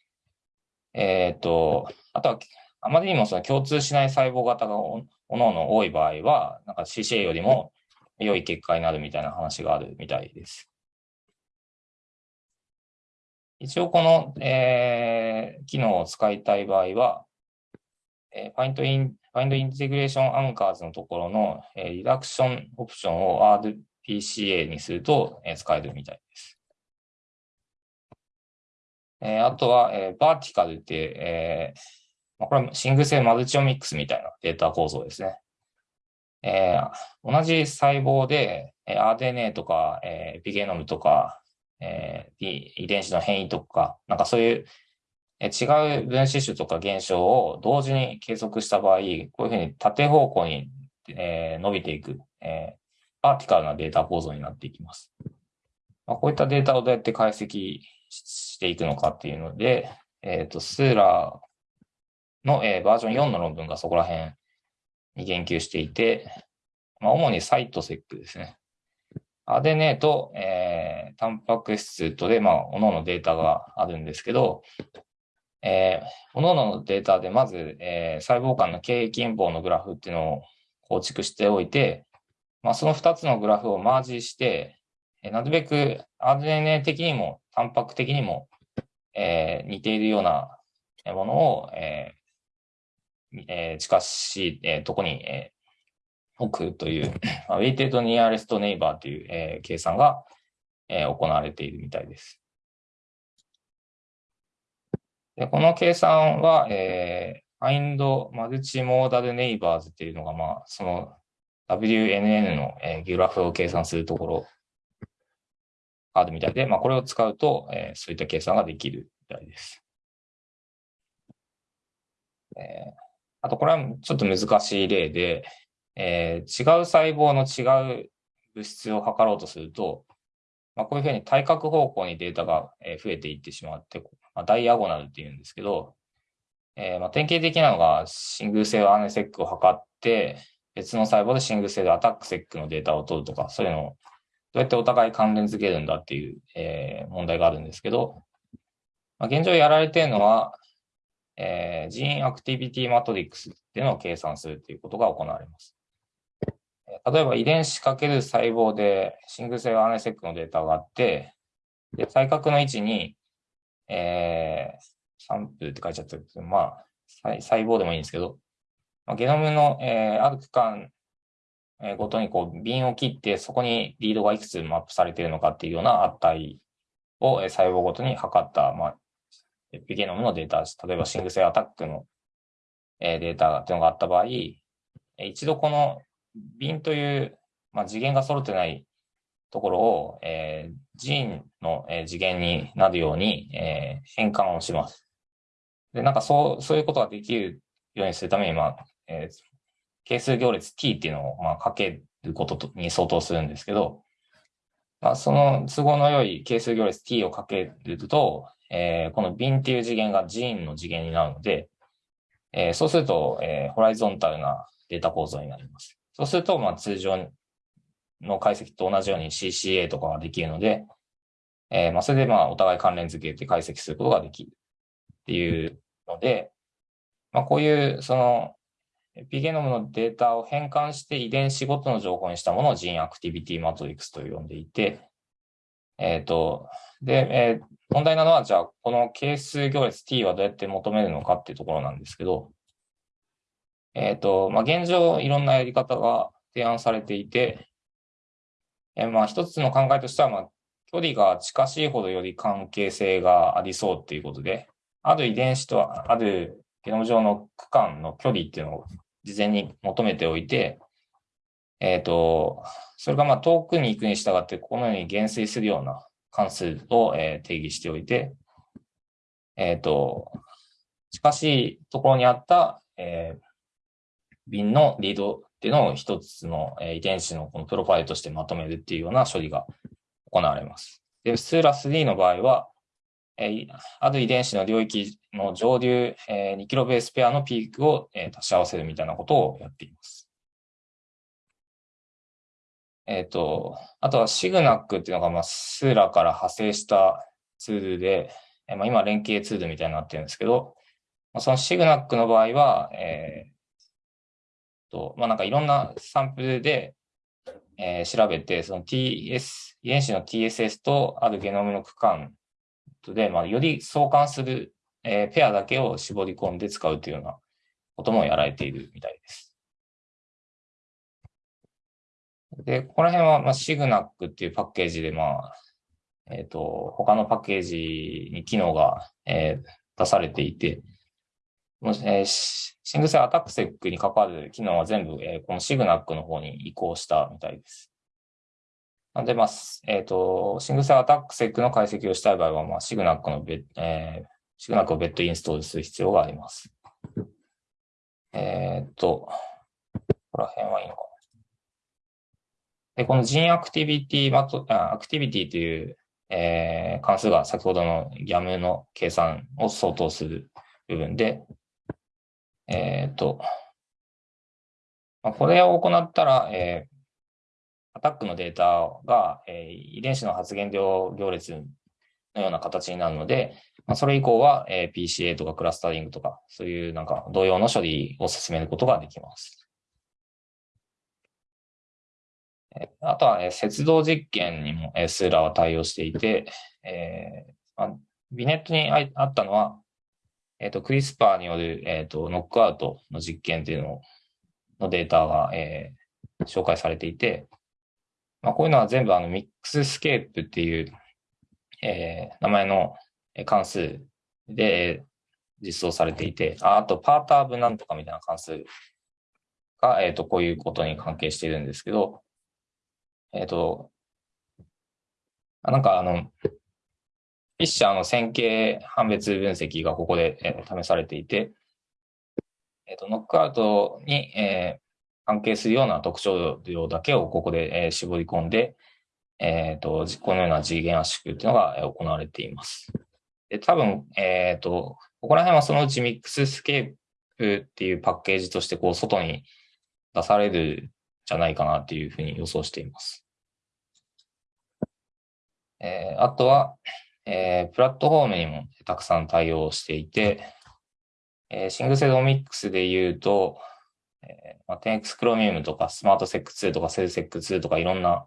S1: えっ、ー、と、あとは、あまりにもその共通しない細胞型がおのおの多い場合は、なんか CCA よりも良い結果になるみたいな話があるみたいです。一応この、えー、機能を使いたい場合は、えー、Find in, Find Integration Anchors のところの、えー、リダクションオプションを RPCA にすると、えー、使えるみたいです。えー、あとは、えー、バーティカルって、えーまあ、これはシングル性マルチオミックスみたいなデータ構造ですね。えー、同じ細胞で、えー、RNA とか、えー、エピゲノムとか、えー、遺伝子の変異とか、なんかそういう、違う分子種とか現象を同時に計測した場合、こういうふうに縦方向に、えー、伸びていく、えー、パーティカルなデータ構造になっていきます。まあ、こういったデータをどうやって解析していくのかっていうので、えっ、ー、と、スーラーの、えー、バージョン4の論文がそこら辺に言及していて、まあ、主にサイトセックですね。アデネと、えー、タンパク質とで、まあ、各々データがあるんですけど、えー、各々のデータでまず、えー、細胞間の経営近傍のグラフっていうのを構築しておいて、まあ、その2つのグラフをマージして、えー、なるべく RNA 的にも、タンパク的にも、えー、似ているようなものを、ええー、近しい、えー、とこに、えー、置くという、ウェイテッドニアレストネイバーという、えー、計算が、えー、行われているみたいです。でこの計算は、えー、find multimodal neighbors っていうのが、まあ、その WNN の、えー、グラフを計算するところあるみたいで、まあ、これを使うと、えー、そういった計算ができるみたいです。えーあと、これはちょっと難しい例で、えー、違う細胞の違う物質を測ろうとすると、まあ、こういうふうに対角方向にデータが増えていってしまって、まあ、ダイアゴナルって言うんですけど、えー、まあ典型的なのがシングルセルアネセックを測って、別の細胞でシングルセルアタックセックのデータを取るとか、そういうのをどうやってお互い関連づけるんだっていう、えー、問題があるんですけど、まあ、現状やられているのは、えー、ジーンアクティビティマトリックスっていうのを計算するということが行われます。例えば遺伝子かける細胞でシングルセルアネセックのデータがあって、で、対角の位置に、えー、サンプルって書いちゃってるけど、まあ、細胞でもいいんですけど、まあ、ゲノムの、えー、ある区間、ごとにこう、瓶を切って、そこにリードがいくつマップされているのかっていうような値を、えー、細胞ごとに測った、まあ、エピゲノムのデータ、例えばシングルアタックのデータっていうのがあった場合、一度この瓶という、まあ、次元が揃ってないところを、えー、ジーンの、えー、次元になるように、えー、変換をします。で、なんかそう、そういうことができるようにするために、まあ、えー、係数行列 t っていうのを、まあ、かけることに相当するんですけど、まあ、その都合の良い係数行列 t をかけると、えー、この瓶っていう次元がジーンの次元になるので、えー、そうすると、えー、ホライゾンタルなデータ構造になります。そうすると、まあ、通常の解析と同じように CCA とかができるので、えー、まあ、それで、まあ、お互い関連付けて解析することができるっていうので、まあ、こういう、その、エピゲノムのデータを変換して遺伝子ごとの情報にしたものをジーンアクティビティマトリックスと呼んでいて、えっ、ー、と、で、えー、問題なのは、じゃあ、この係数行列 t はどうやって求めるのかっていうところなんですけど、えっ、ー、と、まあ、現状、いろんなやり方が提案されていて、え、まあ、一つの考えとしては、まあ、距離が近しいほどより関係性がありそうっていうことで、ある遺伝子とあるゲノム上の区間の距離っていうのを事前に求めておいて、えっ、ー、と、それがまあ遠くに行くに従って、このように減衰するような関数を、え定義しておいて、えっ、ー、と、近しいところにあった、えー、瓶のリードっていうのを一つの、え遺伝子のこのプロファイルとしてまとめるっていうような処理が行われます。で、スーラ3の場合は、えー、ある遺伝子の領域の上流、えー、2キロベースペアのピークを、えー、足し合わせるみたいなことをやっています。えっ、ー、と、あとはシグナックっていうのが、まあ、スーラから派生したツールで、えー、まあ、今連携ツールみたいになってるんですけど、まあ、そのシグナックの場合は、えー、と、まあ、なんかいろんなサンプルで、えー、調べて、その TS、遺伝子の TSS とあるゲノムの区間で、まあ、より相関する、えー、ペアだけを絞り込んで使うというようなこともやられているみたいです。で、ここら辺は、まあ、シグナックっていうパッケージで、まあ、えっ、ー、と、他のパッケージに機能が、えー、出されていて、もしえー、シングル性アタックセックに関わる機能は全部、えー、このシグナックの方に移行したみたいです。なんで、まあ、えっ、ー、と、シングル性アタックセックの解析をしたい場合は、まあ、シグナックの別、えー、シグナックを別途インストールする必要があります。えっ、ー、と、ここら辺はいいのかな。で、このジンアクティビティマト、アクティビティという、えー、関数が先ほどの GAM の計算を相当する部分で、えっ、ー、と、まあ、これを行ったら、えー、アタックのデータが、えー、遺伝子の発現量行列のような形になるので、まあ、それ以降は、えー、PCA とかクラスタリングとか、そういうなんか同様の処理を進めることができます。あとは、えー、摂動実験にも、えー、 Seurat は対応していて、えーまあ、 vignette にあったのは、えっ、ー、と、 CRISPR による、えっ、ー、と、ノックアウトの実験っていうののデータが、えー、紹介されていて、まあ、こういうのは全部あの、 Mixscape っていう、えー、名前の関数で実装されていて、ああと、パーターブなんとかみたいな関数が、えっ、ー、と、こういうことに関係しているんですけど、えっ、ー、と、なんかあの、フィッシャーの線形判別分析がここで、えー、試されていて、えっ、ー、と、ノックアウトに、えー、関係するような特徴量だけをここで、えー、絞り込んで、えっ、ー、と、このような次元圧縮っていうのが行われています。で、多分、えっ、ー、と、ここら辺はそのうち Mixscape っていうパッケージとしてこう外に出されるじゃないかなっていうふうに予想しています。えー、あとは、えー、プラットフォームにもたくさん対応していて、えー、 single cell omics で言うと、えーまあ、10X クロミウムとか Smart-seq2とか CEL-seq2とかいろんな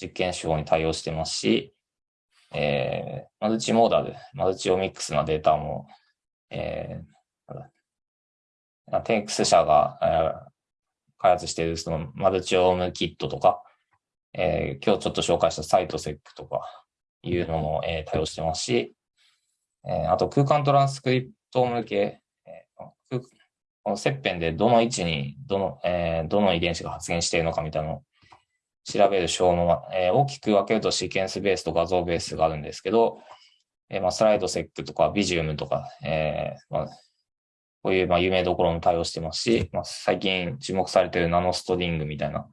S1: 実験手法に対応してますし、えー、マルチモーダル、マルチオミックスなデータも、えー、10X 社が、えー、開発しているそのマルチオームキットとか、えー、今日ちょっと紹介したサイトセックとか、いうのも、えー、対応してますし、えー、あと空間トランスクリプト向け、えー、この切片でどの位置にどの、えー、どの遺伝子が発現しているのかみたいなのを調べる手法も、えー、大きく分けるとシーケンスベースと画像ベースがあるんですけど、えーまあ、 Slide-seq とか Visium とか、えーまあ、こういうまあ有名どころも対応してますし、まあ、最近注目されている NanoString みたいな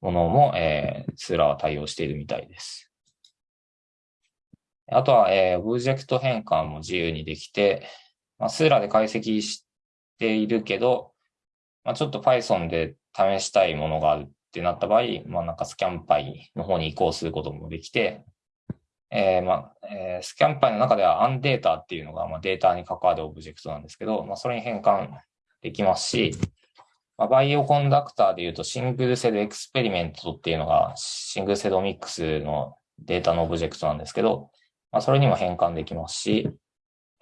S1: ものも、えー、 Seurat は対応しているみたいです。あとは、えー、オブジェクト変換も自由にできて、まあ、 Seurat で解析しているけど、まあ、ちょっと Python で試したいものがあるってなった場合、まあ、なんか Scanpy の方に移行することもできて、えー、まあ、えー、 Scanpy の中では AnnData っていうのが、まあ、データに関わるオブジェクトなんですけど、まあ、それに変換できますし、まあ、 Bioconductor で言うと SingleCellExperiment っていうのが single-cell omics のデータのオブジェクトなんですけど、まあ、それにも変換できますし、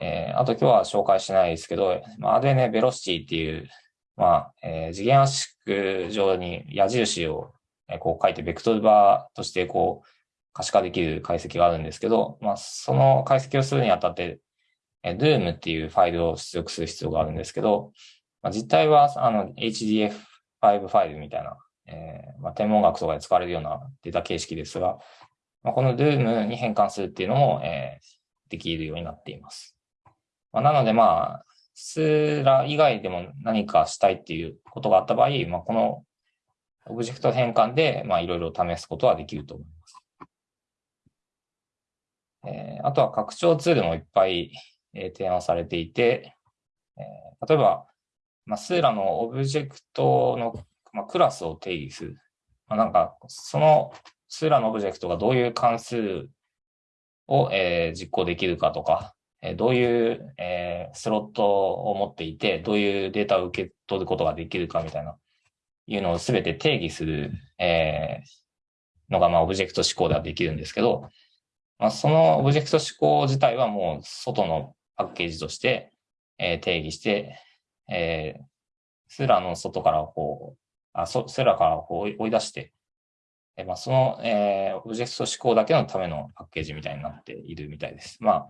S1: えー、あと今日は紹介しないですけど、まあ、RNA ベロシティっていう、まあ、えー、次元圧縮上に矢印を、こう書いてベクトルバーとしてこう可視化できる解析があるんですけど、まあ、その解析をするにあたって、えー、Doom っていうファイルを出力する必要があるんですけど、まあ、実態はあの HDF5 ファイルみたいな、えーまあ、天文学とかで使われるようなデータ形式ですが、まあ、この Doom に変換するっていうのも、えー、できるようになっています。まあ、なので、まあ、スーラ以外でも何かしたいっていうことがあった場合、まあ、このオブジェクト変換で、まあ、いろいろ試すことはできると思います。えー、あとは拡張ツールもいっぱい、えー、提案されていて、えー、例えば、まあ、スーラのオブジェクトの、まあ、クラスを定義する。まあ、なんか、その Seurat のオブジェクトがどういう関数を、えー、実行できるかとか、え、どういう、えー、スロットを持っていて、どういうデータを受け取ることができるかみたいな、いうのをすべて定義する、えー、のが、まあ、オブジェクト指向ではできるんですけど、まあ、そのオブジェクト指向自体はもう外のパッケージとして、えー、定義して、えー、 Seurat の外からこう、あ Seurat からこう追い出して、えまあ、その、えー、オブジェクト指向だけのためのパッケージみたいになっているみたいです。まあ、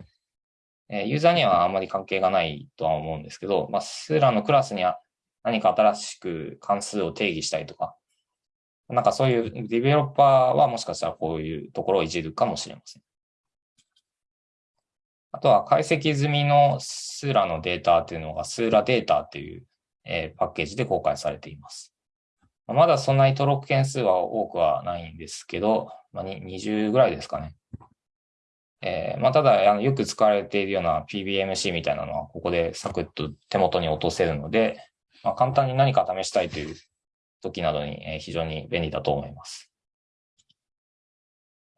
S1: え、ユーザーにはあんまり関係がないとは思うんですけど、まあ、 Seurat のクラスには何か新しく関数を定義したいとか、なんかそういうディベロッパーはもしかしたらこういうところをいじるかもしれません。あとは解析済みのスーラのデータっていうのがスーラデータっていう、え、パッケージで公開されています。まだそんなに登録件数は多くはないんですけど、まあ、20ぐらいですかね。えー、まあ、ただあの、よく使われているような PBMC みたいなのは、ここでサクッと手元に落とせるので、まあ、簡単に何か試したいという時などに非常に便利だと思います。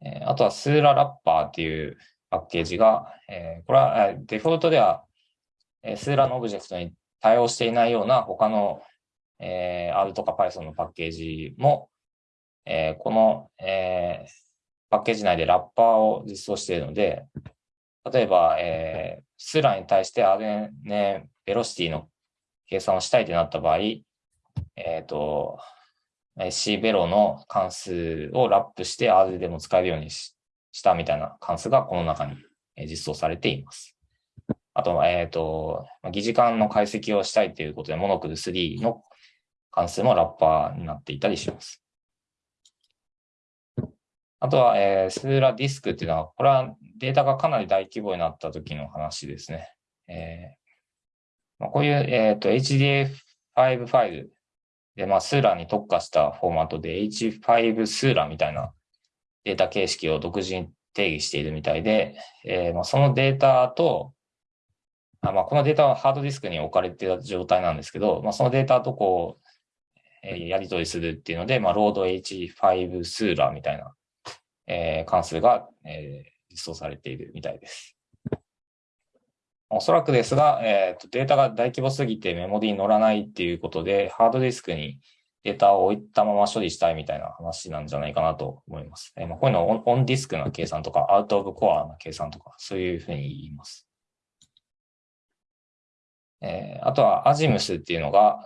S1: え、あとはスーララッパーっていうパッケージが、え、これはデフォルトでは、え、スーラのオブジェクトに対応していないような他の、えー、R とか Python のパッケージも、えー、この、えー、パッケージ内でラッパーを実装しているので、例えば、えー、スーラに対して RNA ベロシティの計算をしたいとなった場合、えっ、ー、と、C ベロの関数をラップして R でも使えるようにししたみたいな関数がこの中に実装されています。あと、えっ、ー、と、疑似間の解析をしたいということで、モノクル3の関数もラッパーになっていたりします。あとは、えー、スーラディスクっていうのは、これはデータがかなり大規模になった時の話ですね。えーまあ、こういう、え、ー、と HDF5 ファイルで、まあ、スーラに特化したフォーマットで H5 スーラみたいなデータ形式を独自に定義しているみたいで、えー、まあ、そのデータと、あまあ、このデータはハードディスクに置かれている状態なんですけど、まあ、そのデータとこう、え、やり取りするっていうので、まあ、ロード H5 スーラーみたいな、えー、関数が、えー、実装されているみたいです。おそらくですが、えーと、データが大規模すぎてメモリに乗らないっていうことで、ハードディスクにデータを置いたまま処理したいみたいな話なんじゃないかなと思います。えー、まあ、こういうのをオンディスクな計算とか、アウトオブコアな計算とか、そういうふうに言います。えー、あとは AGIMS っていうのが、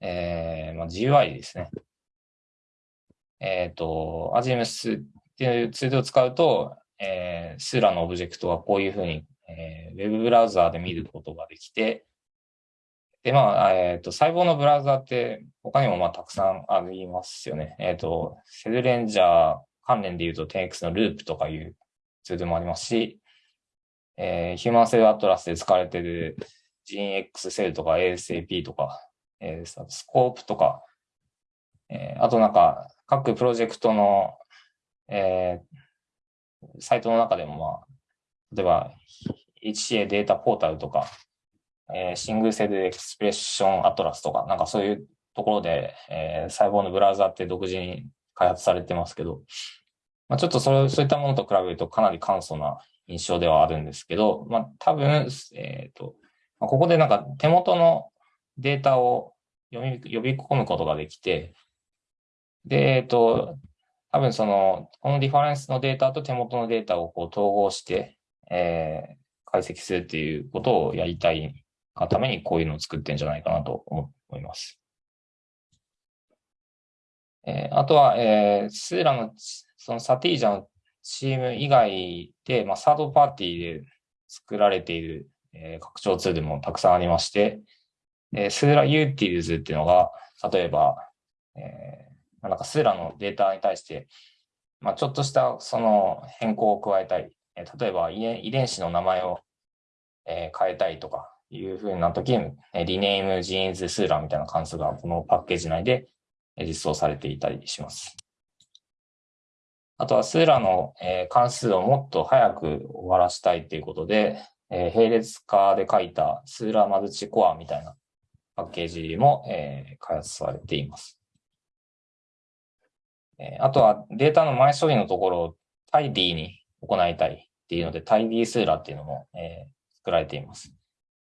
S1: えーまあ、GUI ですね。えっ、ー、と、AGIMS っていうツールを使うと、えー、スーラのオブジェクトはこういうふうに、えー、ウェブブラウザーで見ることができて、で、まあ、えっ、ー、と、細胞のブラウザーって他にもまあたくさんありますよね。えっ、ー、と、セルレンジャー関連で言うと 10X のループとかいうツールもありますし、えー、ヒューマンセルアトラスで使われている GeneX セルとか ASAP とか、えー、スコープとか、えー、あとなんか各プロジェクトの、えー、サイトの中でもまあ、例えば HCA データポータルとか、えー、 Single Cell Expression Atlas とか、なんかそういうところで、えー、細胞のブラウザって独自に開発されてますけど、まあ、ちょっとそれそういったものと比べるとかなり簡素な印象ではあるんですけど、まあ、多分、えっ、ー、と、まあ、ここでなんか手元のデータを読み、読み込むことができて、で、えっ、と、多分その、このリファレンスのデータと手元のデータをこう統合して、えー、解析するっていうことをやりたいがためにこういうのを作ってんじゃないかなと思います。えー、あとは、えー、 Seurat の、その Satija のチーム以外で、まあ、サードパーティーで作られている、えー、拡張ツールもたくさんありまして、えー、 Seurat Utils っていうのが、例えば、えー、なんかスーラのデータに対して、まあ、ちょっとしたその変更を加えたい。えー、例えば遺伝子の名前を、えー、変えたいとか、いうふうな時に、リネームジーンズスーラみたいな関数がこのパッケージ内で実装されていたりします。あとはスーラの関数をもっと早く終わらしたいということで、並列化で書いたスーラマルチコアみたいなパッケージもえ開発されています。えあとはデータの前処理のところをタイディに行いたいっていうので、タイディスーラーっていうのもえ作られています。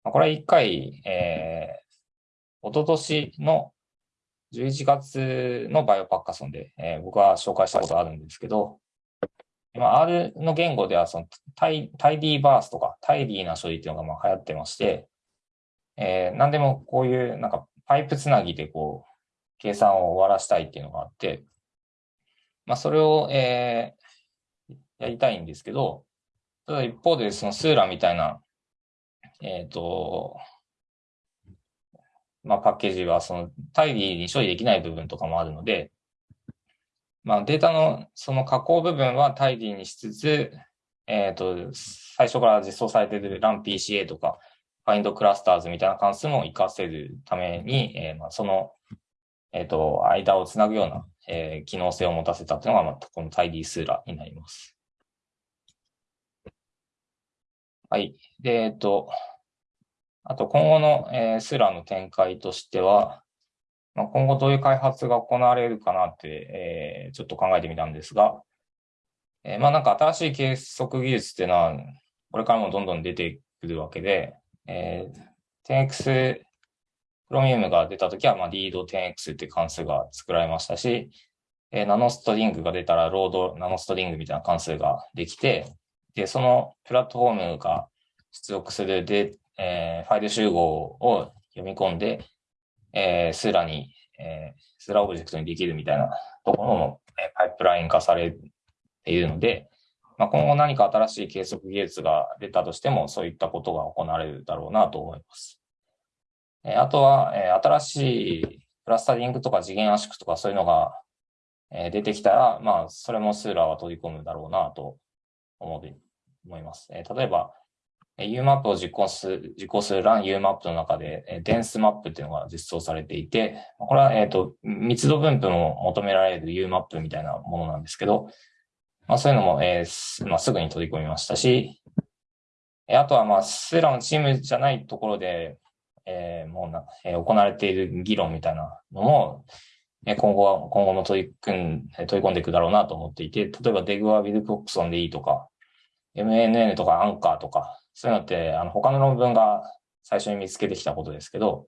S1: まこれは一回、えー、一昨年の11月のバイオパッカソンで、えー、僕は紹介したことあるんですけど、まあ R の言語ではそのタイタイディーバースとかタイディーな処理っていうのがまあ流行ってまして、えー、何でもこういうなんかパイプつなぎでこう、計算を終わらしたいっていうのがあって、まあ、それを、えー、やりたいんですけど、ただ一方で、そのスーラみたいな、えっ、ー、と、まあ、パッケージは、その、大義に処理できない部分とかもあるので、まあ、データのその加工部分は大義にしつつ、えっ、ー、と、最初から実装されている LAMPCA とか、Find Clusters みたいな関数も活かせるために、えー、まあその、えっ、ー、と、間をつなぐような、えー、機能性を持たせたというのが、まあ、この tidy スーラになります。はい。で、えっ、と、あと今後の、えー、スーラの展開としては、まあ、今後どういう開発が行われるかなって、えー、ちょっと考えてみたんですが、えー、まあなんか新しい計測技術っていうのは、これからもどんどん出てくるわけで、えー、10x プロミウムが出たときは、まあ、 Read10X って関数が作られましたし、えー、 NanoString が出たら、 LoadNanostring みたいな関数ができて、で、そのプラットフォームが出力するで、えー、ファイル集合を読み込んで、えー、 Seurat に、えー、 Seurat オブジェクトにできるみたいなところも、えー、パイプライン化されているので、まあ、今後何か新しい計測技術が出たとしても、そういったことが行われるだろうなと思います。えあとは、え新しいクラスタリングとか次元圧縮とかそういうのが、え出てきたら、まあ、それもスーラーは取り込むだろうなと思う思います。え例えば、UMAP を実行する、実行する RunUMAP の中で、えデンスマップっていうのが実装されていて、これは、えっ、と、密度分布も求められる UMAP みたいなものなんですけど、まあ、そういうのも、えーまあ、すぐに取り込みましたし、あとは、まあ、スラのチームじゃないところで、えー、もうな、えー、行われている議論みたいなのも、え今後は、今後も取り組ん、取り込んでいくだろうなと思っていて、例えばデグはウィルコックソンでいいとか、MNN とかアンカーとか、そういうのって、あの、他の論文が最初に見つけてきたことですけど、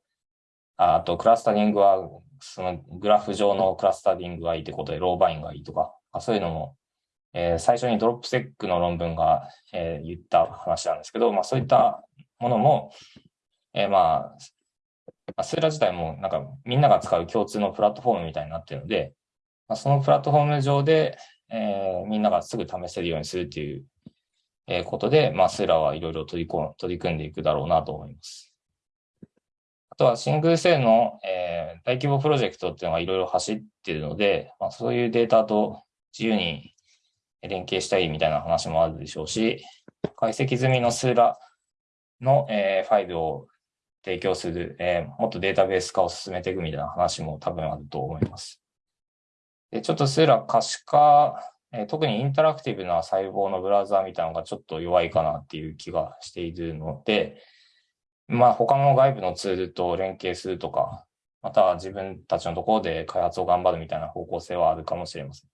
S1: あと、クラスタリングは、そのグラフ上のクラスタリングがいいってことで、ローバインがいいとか、そういうのもえー、最初にドロップセックの論文が、えー、言った話なんですけど、まあそういったものも、えー、まあ、スーラ自体もなんかみんなが使う共通のプラットフォームみたいになっているので、まあ、そのプラットフォーム上で、えー、みんながすぐ試せるようにするっていう、えー、ことで、まあ、スーラはいろいろ取りこ取り組んでいくだろうなと思います。あとはシングルセルの、えー、大規模プロジェクトっていうのがいろいろ走っているので、まあ、そういうデータと自由に連携したいみたいな話もあるでしょうし、解析済みのスーラの、えー、ファイルを提供する、えー、もっとデータベース化を進めていくみたいな話も多分あると思います。でちょっとスーラ可視化、えー、特にインタラクティブな細胞のブラウザーみたいなのがちょっと弱いかなっていう気がしているので、まあ他の外部のツールと連携するとか、または自分たちのところで開発を頑張るみたいな方向性はあるかもしれません。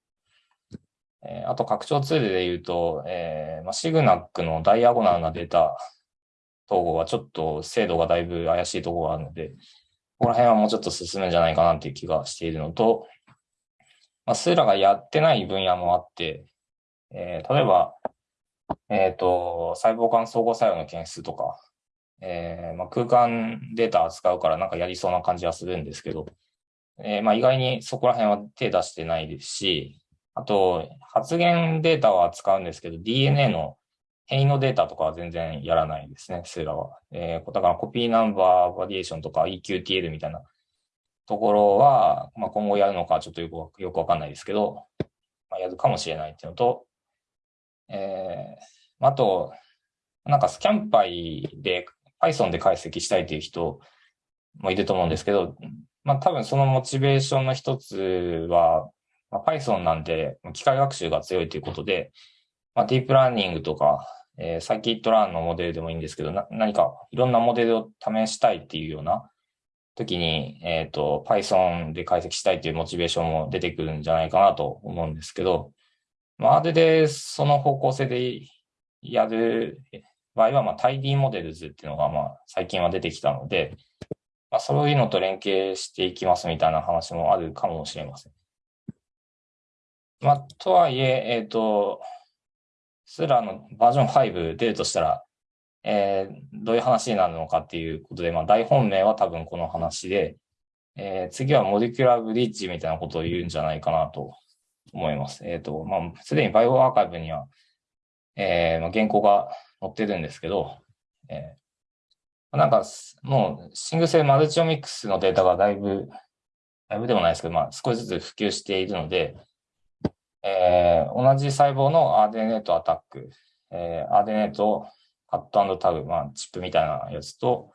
S1: えー、あと拡張ツールで言うと、えーまあ、シグナックのダイアゴナルなデータ統合はちょっと精度がだいぶ怪しいところがあるので、ここら辺はもうちょっと進むんじゃないかなっていう気がしているのと、まあ、スーラがやってない分野もあって、えー、例えば、えっ、ー、と、細胞間相互作用の検出とか、えーまあ、空間データ扱うからなんかやりそうな感じはするんですけど、えーまあ、意外にそこら辺は手出してないですし、あと、発現データは使うんですけど、DNA の変異のデータとかは全然やらないですね、スーラは。えー、だからコピーナンバーバリエーションとか EQTL みたいなところは、まあ、今後やるのかちょっとよくよくわかんないですけど、まあ、やるかもしれないっていうのと、えー、あと、なんかスキャンパイで Python で解析したいという人もいると思うんですけど、まあ多分そのモチベーションの一つは、まあ、Python なんて機械学習が強いということで、まあ、ディープラーニングとか、えー、サーキットランのモデルでもいいんですけど、な何かいろんなモデルを試したいっていうような時に、えっ、ー、と、Python で解析したいというモチベーションも出てくるんじゃないかなと思うんですけど、まあ、あれでその方向性でやる場合は、まあ、タイディモデルズっていうのが、まあ、最近は出てきたので、まあ、そういうのと連携していきますみたいな話もあるかもしれません。まあ、とはいえ、えっ、ー、と、スラのバージョン5出るとしたら、えー、どういう話になるのかっていうことで、まあ、大本命は多分この話で、えー、次はモレキュラーブリッジみたいなことを言うんじゃないかなと思います。えっ、ー、と、まあ、すでにバイオアーカイブには、えー、まあ、原稿が載ってるんですけど、えー、なんか、もう、シングルセルマルチオミックスのデータがだいぶ、だいぶでもないですけど、まあ、少しずつ普及しているので、えー、同じ細胞の RNA とアタック、えー、RNA とカットタグ、まあ、チップみたいなやつと、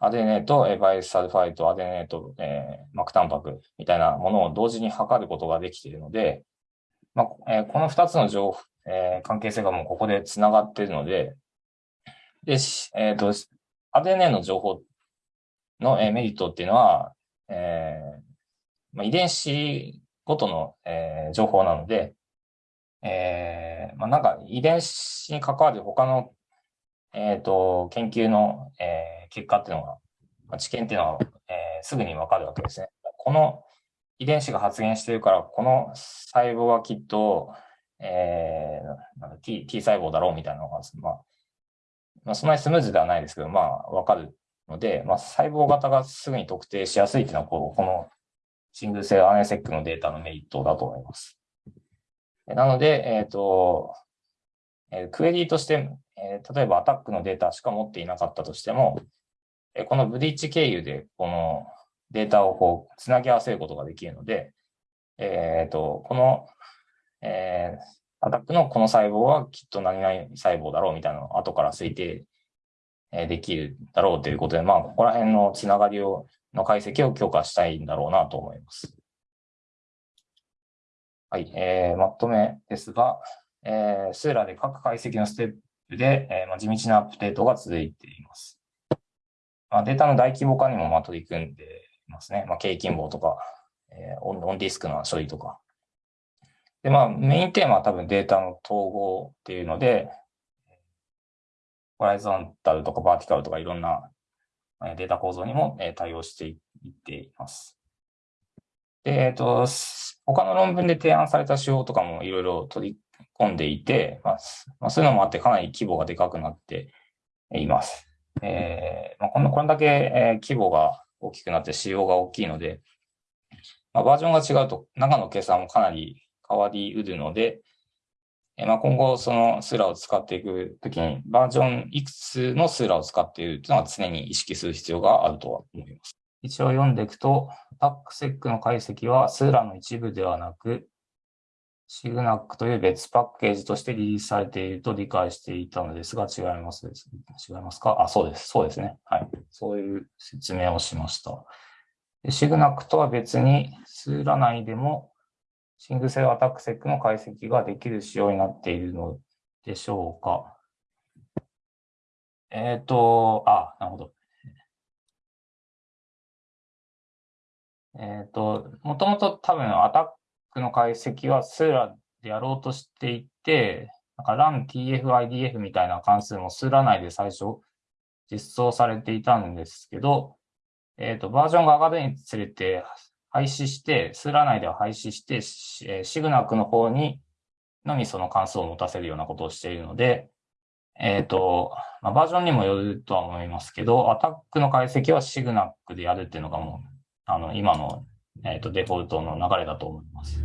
S1: RNA とバイサルファイト、RNA と、えー、膜タンパクみたいなものを同時に測ることができているので、まあえー、この二つの情報、えー、関係性がもうここで繋がっているので、で、えっ、ー、と、RNA の情報の、えー、メリットっていうのは、えーまあ、遺伝子ごとの、えー、情報なので、えー、まあ、なんか遺伝子に関わる他の、えっ、と、研究の、えー、結果っていうのが、まあ、知見っていうのは、えー、すぐにわかるわけですね。この遺伝子が発現してるから、この細胞はきっと、えー、なん T, T 細胞だろうみたいなのが、まあ、まあ、そんなにスムーズではないですけど、まあ、わかるので、まあ、細胞型がすぐに特定しやすいっていうのは、こうこのシングルセル RNA-seq のデータのメリットだと思います。なので、えっ、ー、と、えー、クエリーとして、えー、例えばアタックのデータしか持っていなかったとしても、えこのブリッジ経由でこのデータをこう、つなぎ合わせることができるので、えっ、と、この、えアタックのこの細胞はきっと何々細胞だろうみたいなのを後から推定できるだろうということで、まあ、ここら辺のつながりを、の解析を強化したいんだろうなと思います。はい、えー、まとめですが、えー、スーラで各解析のステップで、えーまあ、地道なアップデートが続いています。まあ、データの大規模化にもまあ取り組んでいますね。まあ、 k近傍とか、えー、オン on-disk の処理とか。で、まあ、メインテーマは多分データの統合っていうので、 horizontal とか vertical とかいろんなデータ構造にも対応していっています。で、えっと、他の論文で提案された手法とかもいろいろ取り込んでいて、まあ、ま、そういうのもあってかなり規模がでかくなっています。えー、まあ、この、これだけ、え規模が大きくなって仕様が大きいので、まあ、バージョンが違うと中の計算もかなり変わりうるので、えまあ、今後そのスーラを使っていくときにバージョンいくつのスーラを使っているというのは常に意識する必要があるとは思います。一応読んでいくと、タックセックの解析はスーラの一部ではなく、シグナックという別パッケージとしてリリースされていると理解していたのですが、違いますです。違いますか？あ、そうです。そうですね。はい。そういう説明をしました。シグナックとは別に、スーラ内でもシングセルアタックセックの解析ができる仕様になっているのでしょうか。えっ、ー、と、あ、なるほど。えっ、ー、と、もともと多分アタックの解析はスーラでやろうとしていて、なんか run tf idf みたいな関数もスーラ内で最初実装されていたんですけど、えっ、ー、と、バージョンが上がるにつれて廃止して、スーラー内では廃止して、シグナックの方にのみその関数を持たせるようなことをしているので、えっ、ー、と、まあ、バージョンにもよるとは思いますけど、アタックの解析はシグナックでやるっていうのがもう、あの、今の、えっ、ー、と、デフォルトの流れだと思います。